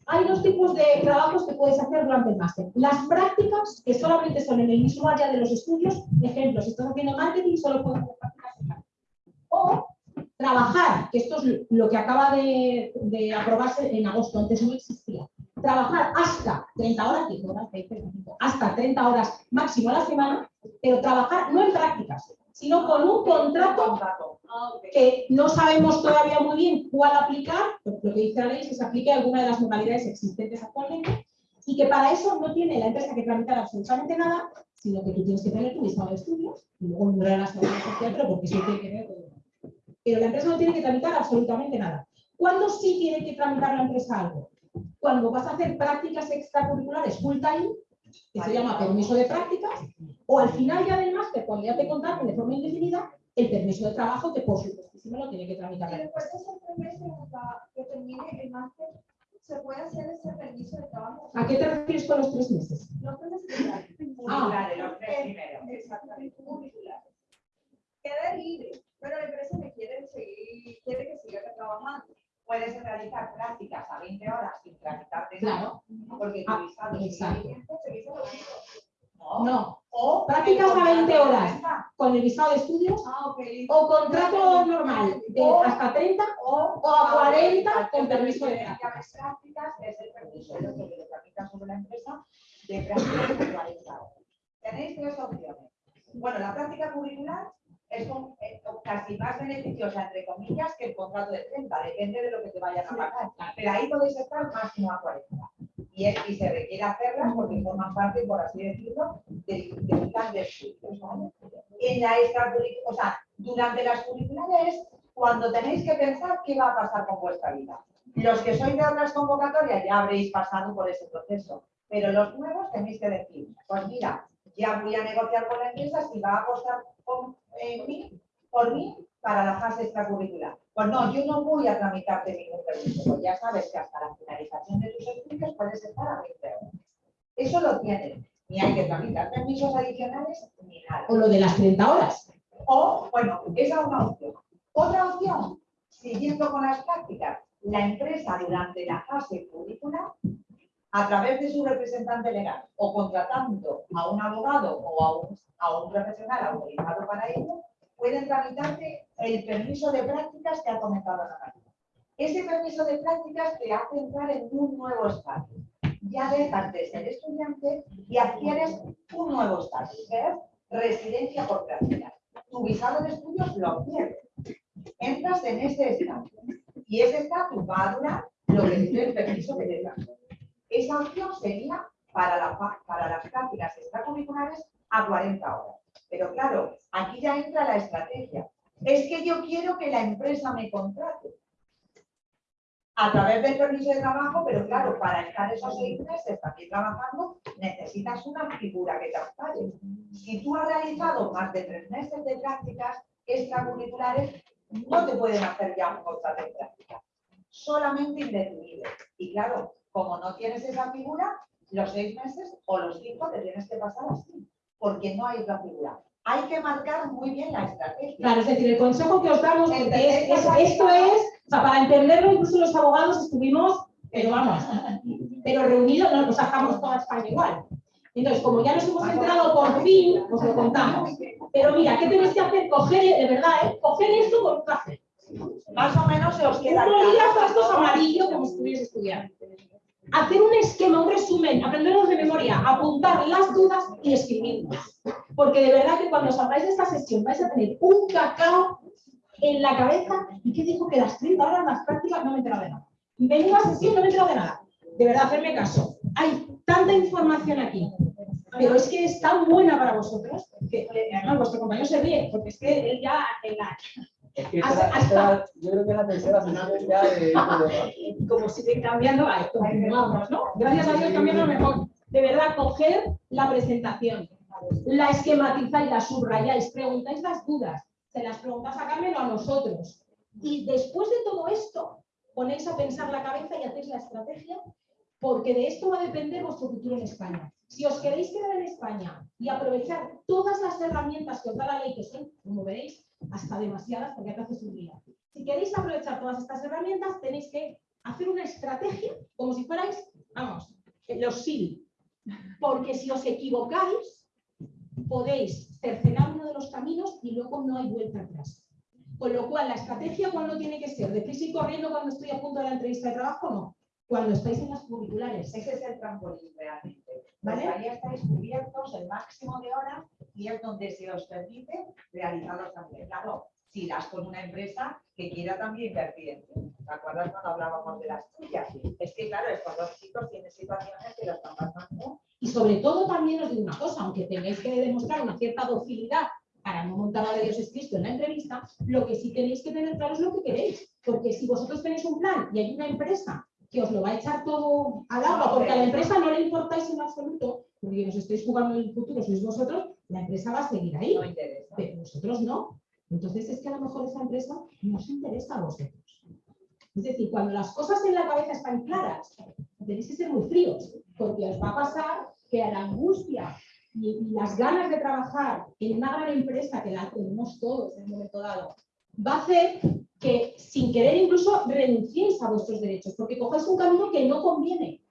Hay dos tipos de trabajos que puedes hacer durante el máster. Las prácticas, que solamente son en el mismo área de los estudios. Ejemplo, si estás haciendo marketing, solo puedes hacer prácticas. O trabajar, que esto es lo que acaba de, de aprobarse en agosto, antes no existía. Trabajar hasta 30 horas, 10 horas, 20, 25, hasta 30 horas máximo a la semana, pero trabajar no en prácticas, sino con un contrato que no sabemos todavía muy bien cuál aplicar, lo que dice la ley es que se aplique alguna de las modalidades existentes actualmente y que para eso no tiene la empresa que tramitar absolutamente nada, sino que tú tienes que tener tu listado de estudios y luego un la seguridad social, pero porque eso tiene que ver con- Pero la empresa no tiene que tramitar absolutamente nada. ¿Cuándo sí tiene que tramitar la empresa algo? Cuando vas a hacer prácticas extracurriculares full time, que se llama permiso de prácticas, o al final ya del máster, cuando ya te contraten de forma indefinida, el permiso de trabajo, que por supuestísimo lo tiene que tramitar después de esos tres meses hasta que termine el máster, ¿se puede hacer ese permiso de trabajo? ¿A qué te refieres con los tres meses? No puede ser La de los tres primeros. Exactamente, curriculares. Queda libre, pero la empresa me quiere seguir, quiere que siga trabajando. Puedes realizar prácticas a 20 horas sin tramitarte Claro. nada, porque Ah, tu visado sigue exacto. Se dice lo mismo. ¿no? No, O Prácticas a contrato 20 de horas. con el visado de estudios Ah, ok, listo. o contrato normal de hasta 30 O, o a 40 con permiso de prácticas. prácticas. es el permiso de que le tramita sobre la empresa de prácticas de 40 horas. Tenéis tres opciones. Bueno, la práctica curricular es un- eh, casi más beneficiosa, entre comillas, que el contrato de 30, depende de lo que te vayan a pagar. Pero ahí podéis estar máximo a 40. Y, es- y se requiere hacerlas porque forman parte, por así decirlo, del, del plan de estudios. ¿vale? En la extracurricular, o sea, durante las curriculares, cuando tenéis que pensar qué va a pasar con vuestra vida. Los que sois de otras convocatorias ya habréis pasado por ese proceso, pero los nuevos tenéis que decir, pues mira, ya voy a negociar con la empresa si va a apostar mí, por mí para la fase extracurricular. Pues no, yo no voy a tramitarte ningún permiso, pues ya sabes que hasta la finalización de tus estudios puedes estar a 20 horas. Eso lo tienen, ni hay que tramitar permisos adicionales ni nada. O lo de las 30 horas. O, bueno, esa es una opción. Otra opción, siguiendo con las prácticas, la empresa durante la fase curricular, a través de su representante legal o contratando a un abogado o a un, a un profesional autorizado para ello, pueden tramitarte el permiso de prácticas que ha comentado Ana María. Ese permiso de prácticas te hace entrar en un nuevo estatus. Ya dejas de ser estudiante y adquieres un nuevo estatus, que es residencia por prácticas. Tu visado de estudios lo pierdes. Entras en ese estatus. Y ese estatus va a durar lo que dice el permiso que te. Esa opción sería para, la, para las prácticas extracurriculares a 40 horas. Pero claro, aquí ya entra la estrategia. Es que yo quiero que la empresa me contrate a través del permiso de trabajo, pero claro, para estar esos seis meses aquí trabajando, necesitas una figura que te ampare. Si tú has realizado más de tres meses de prácticas extracurriculares, no te pueden hacer ya un contrato de práctica, solamente indefinido. Y claro, como no tienes esa figura, los seis meses o los cinco te tienes que pasar así, porque no hay otra figura. Hay que marcar muy bien la estrategia. Claro, es decir, el consejo que os damos, porque esto es, o sea, para entenderlo, incluso los abogados estuvimos, pero vamos, pero reunidos, no nos sacamos toda España igual. Entonces, como ya nos hemos enterado por fin, os lo contamos. Pero mira, ¿qué tenéis que hacer? Coger, de verdad, ¿eh? coger esto con café. Más o menos se os queda. Un bolígrafo estos amarillo como si estuviese estudiando. Hacer un esquema, un resumen, aprenderlos de memoria, apuntar las dudas y escribirlas. Porque de verdad que cuando salgáis de esta sesión vais a tener un cacao en la cabeza. ¿Y qué dijo? Que las 30 horas las prácticas no me he enterado de nada. Vengo a sesión no me he enterado de nada. De verdad, hacerme caso. Hay tanta información aquí, pero es que es tan buena para vosotros que además vuestro compañero se ríe, porque es que él ya en la, es que esta, esta, yo creo que es la tercera sesión ya de... Como siguen cambiando, ahí continuamos, ¿no? Gracias a Dios cambiando mejor. De verdad, coger la presentación, la esquematizáis, la subrayáis, preguntáis las dudas, se las preguntas a Carmen o a nosotros. Y después de todo esto, ponéis a pensar la cabeza y hacéis la estrategia, porque de esto va a depender vuestro futuro en España. Si os queréis quedar en España y aprovechar todas las herramientas que os da la ley, que son, como veréis, hasta demasiadas, porque hace su día. Si queréis aprovechar todas estas herramientas, tenéis que hacer una estrategia, como si fuerais, vamos, los SIL. Porque si os equivocáis, podéis cercenar uno de los caminos y luego no hay vuelta atrás. Con lo cual, la estrategia, ¿cuándo tiene que ser? ¿De prisa y corriendo cuando estoy a punto de la entrevista de trabajo? No. Cuando estáis en las curriculares. Ese es el trampolín realmente. ¿Vale? Pues ahí estáis cubiertos el máximo de horas y es donde se os permite realizar los también. Claro, si das con una empresa que quiera también invertir en ti. ¿Te acuerdas cuando hablábamos de las tuyas? Es que, claro, estos dos chicos tienen situaciones que los están pasando. Y sobre todo también os digo una cosa, aunque tengáis que demostrar una cierta docilidad para no montar a Dios es Cristo en la entrevista, lo que sí tenéis que tener claro es lo que queréis. Porque si vosotros tenéis un plan y hay una empresa que os lo va a echar todo al agua, porque a la empresa no le importáis en absoluto, porque os estáis jugando en el futuro, sois vosotros, la empresa va a seguir ahí. No interesa. Pero vosotros no. Entonces es que a lo mejor esa empresa no os interesa a vosotros. Es decir, cuando las cosas en la cabeza están claras, tenéis que ser muy fríos, porque os va a pasar que a la angustia y, las ganas de trabajar en una gran empresa, que la tenemos todos en un momento dado, va a hacer que sin querer incluso renunciéis a vuestros derechos, porque cogáis un camino que no conviene.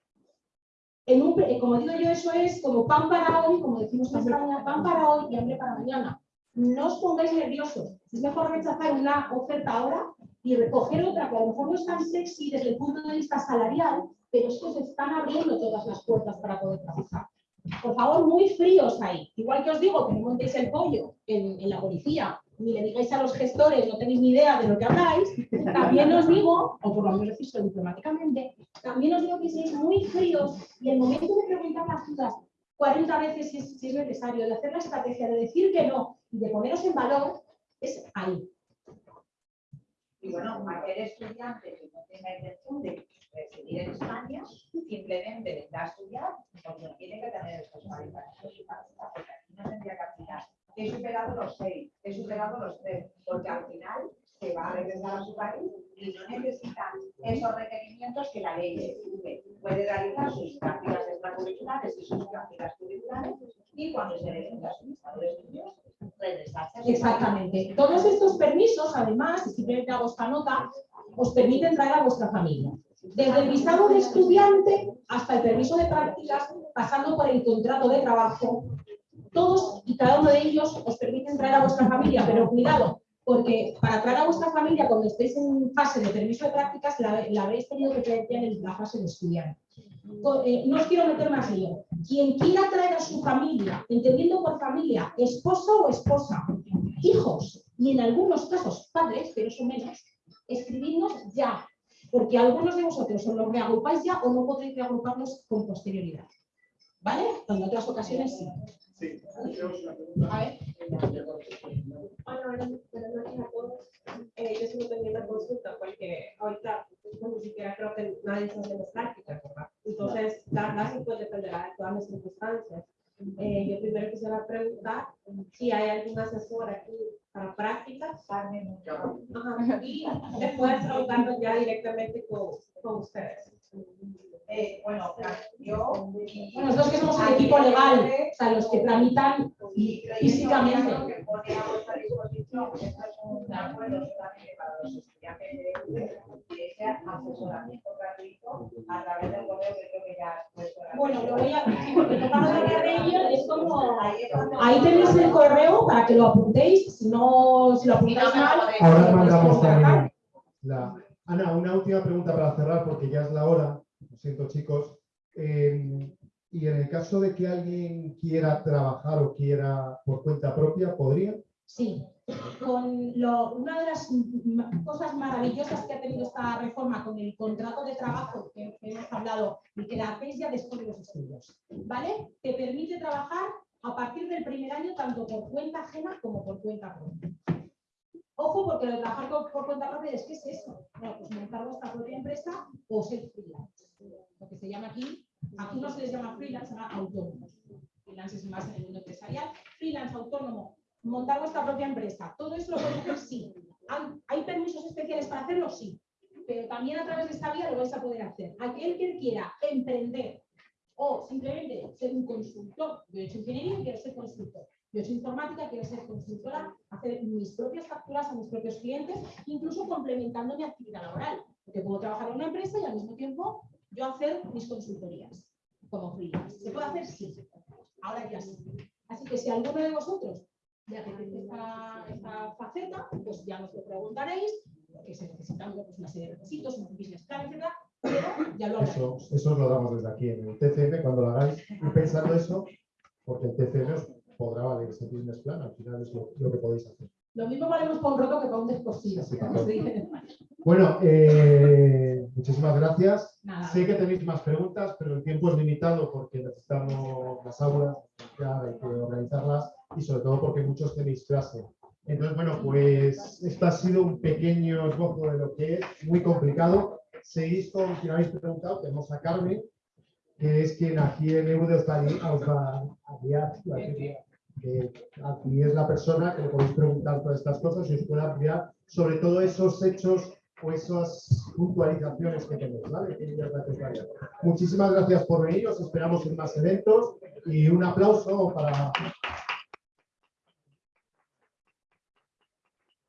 En un, como digo yo, eso es como pan para hoy, como decimos en España, pan para hoy y hambre para mañana. No os pongáis nerviosos. Es mejor rechazar una oferta ahora y recoger otra que a lo mejor no es tan sexy desde el punto de vista salarial, pero es que os están abriendo todas las puertas para poder trabajar. Por favor, muy fríos ahí. Igual que os digo que no montéis el pollo en la policía ni le digáis a los gestores, no tenéis ni idea de lo que habláis, también os digo, o por lo menos decís diplomáticamente, también os digo que seáis muy fríos y el momento de preguntar las dudas 40 veces si es, necesario, de hacer la estrategia, de decir que no y de poneros en valor, es ahí. Y bueno, aquel estudiante que no tenga intención de residir en España, simplemente vendrá a estudiar, porque no tiene que tener estos cualificaciones, porque aquí no tendría que he superado los seis, he superado los tres, porque al final se va a regresar a su país y no necesita esos requerimientos que la ley le exige. Puede realizar sus prácticas extracurriculares y sus prácticas curriculares y cuando se le a su estado de estudios, regresarse. Exactamente. Todos estos permisos, además, y simplemente hago esta nota, os permiten traer a vuestra familia. Desde el visado de estudiante hasta el permiso de prácticas, pasando por el contrato de trabajo, todos y cada uno de ellos os permiten traer a vuestra familia, pero cuidado, porque para traer a vuestra familia cuando estéis en fase de permiso de prácticas la, habréis tenido que traer en la fase de estudiante. Eh, no os quiero meter más lío. Quien quiera traer a su familia, entendiendo por familia, esposo o esposa, hijos, y en algunos casos padres, pero eso menos, escribidnos ya, porque algunos de vosotros os lo reagrupáis ya o no podréis reagruparlos con posterioridad. ¿Vale? En otras ocasiones sí. Sí, A ver. Hola, buenas buenas noches a todos. Eh, yo solo tenía una consulta porque ahorita pues, ni siquiera creo que nadie está haciendo prácticas, ¿verdad? Entonces, la clase pues dependerá de todas las circunstancias. Eh, yo primero quisiera preguntar si hay algún asesor aquí para prácticas. Ajá, Y después preguntarnos ya directamente con, con ustedes. Eh, bueno, yo. Bueno, nosotros que somos el equipo legal, o sea, los que tramitan físicamente. que pone a disposición, que esto es un acuerdo solamente para los estudiantes de DEUDE, y ese asesoramiento gratuito a través del correo que creo que ya has puesto. en la Bueno, lo voy a sí, porque tocamos hablar de ello, es como ahí tenéis el correo para que lo apuntéis, si no si lo apuntáis mal, Ahora pues, mandamos también la... Ana, una última pregunta para cerrar, porque ya es la hora. Siento, chicos. Eh, y en el caso de que alguien quiera trabajar o quiera por cuenta propia, ¿podría? Sí, con lo- una de las cosas maravillosas que ha tenido esta reforma con el contrato de trabajo que, hemos hablado y que la hacéis ya después de los estudios, ¿vale? Te permite trabajar a partir del primer año tanto por cuenta ajena como por cuenta propia. Ojo, porque lo de trabajar por cuenta propia es que es eso. Bueno, pues montar vuestra propia empresa o ser freelance. Lo que se llama aquí, aquí no se les llama freelance, se llama autónomos. Freelance es más en el mundo empresarial. Freelance, autónomo, montar vuestra propia empresa. Todo eso lo podéis hacer, sí. ¿Hay permisos especiales para hacerlo? Sí. Pero también a través de esta vía lo vais a poder hacer. Aquel que quiera emprender o simplemente ser un consultor, yo he hecho ingeniería quiero ser consultor. Yo he hecho informática, quiero ser consultora, hacer mis propias facturas a mis propios clientes, incluso complementando mi actividad laboral. Porque puedo trabajar en una empresa y al mismo tiempo yo hacer mis consultorías como freelance. ¿Se puede hacer? Sí. Ahora ya sí. Así que si alguno de vosotros le apetece esta, esta faceta, pues ya nos lo preguntaréis, porque se necesitan pues, una serie de requisitos, un business plan, etcétera, pero ya lo Eso, hablaremos. eso os lo damos desde aquí en el TCM cuando lo hagáis. Y pensando eso, porque el TCM os podrá valer ese business plan, al final es lo, lo que podéis hacer. Lo mismo valemos para un roto que para un descosido. Bueno, eh, muchísimas gracias. Nada. Sé que tenéis más preguntas, pero el tiempo es limitado porque necesitamos las aulas, ya hay que organizarlas y sobre todo porque muchos tenéis clase. Entonces, bueno, pues esto ha sido un pequeño esbozo de lo que es muy complicado. Seguís con quien habéis preguntado, tenemos a Carmen, que es quien aquí en EUDE os va a gui- os va a guiar, que aquí es la persona que le podéis preguntar todas estas cosas y os puede ampliar sobre todo esos hechos o esas puntualizaciones que tenéis, ¿vale? Muchísimas gracias por venir, os esperamos en más eventos y un aplauso para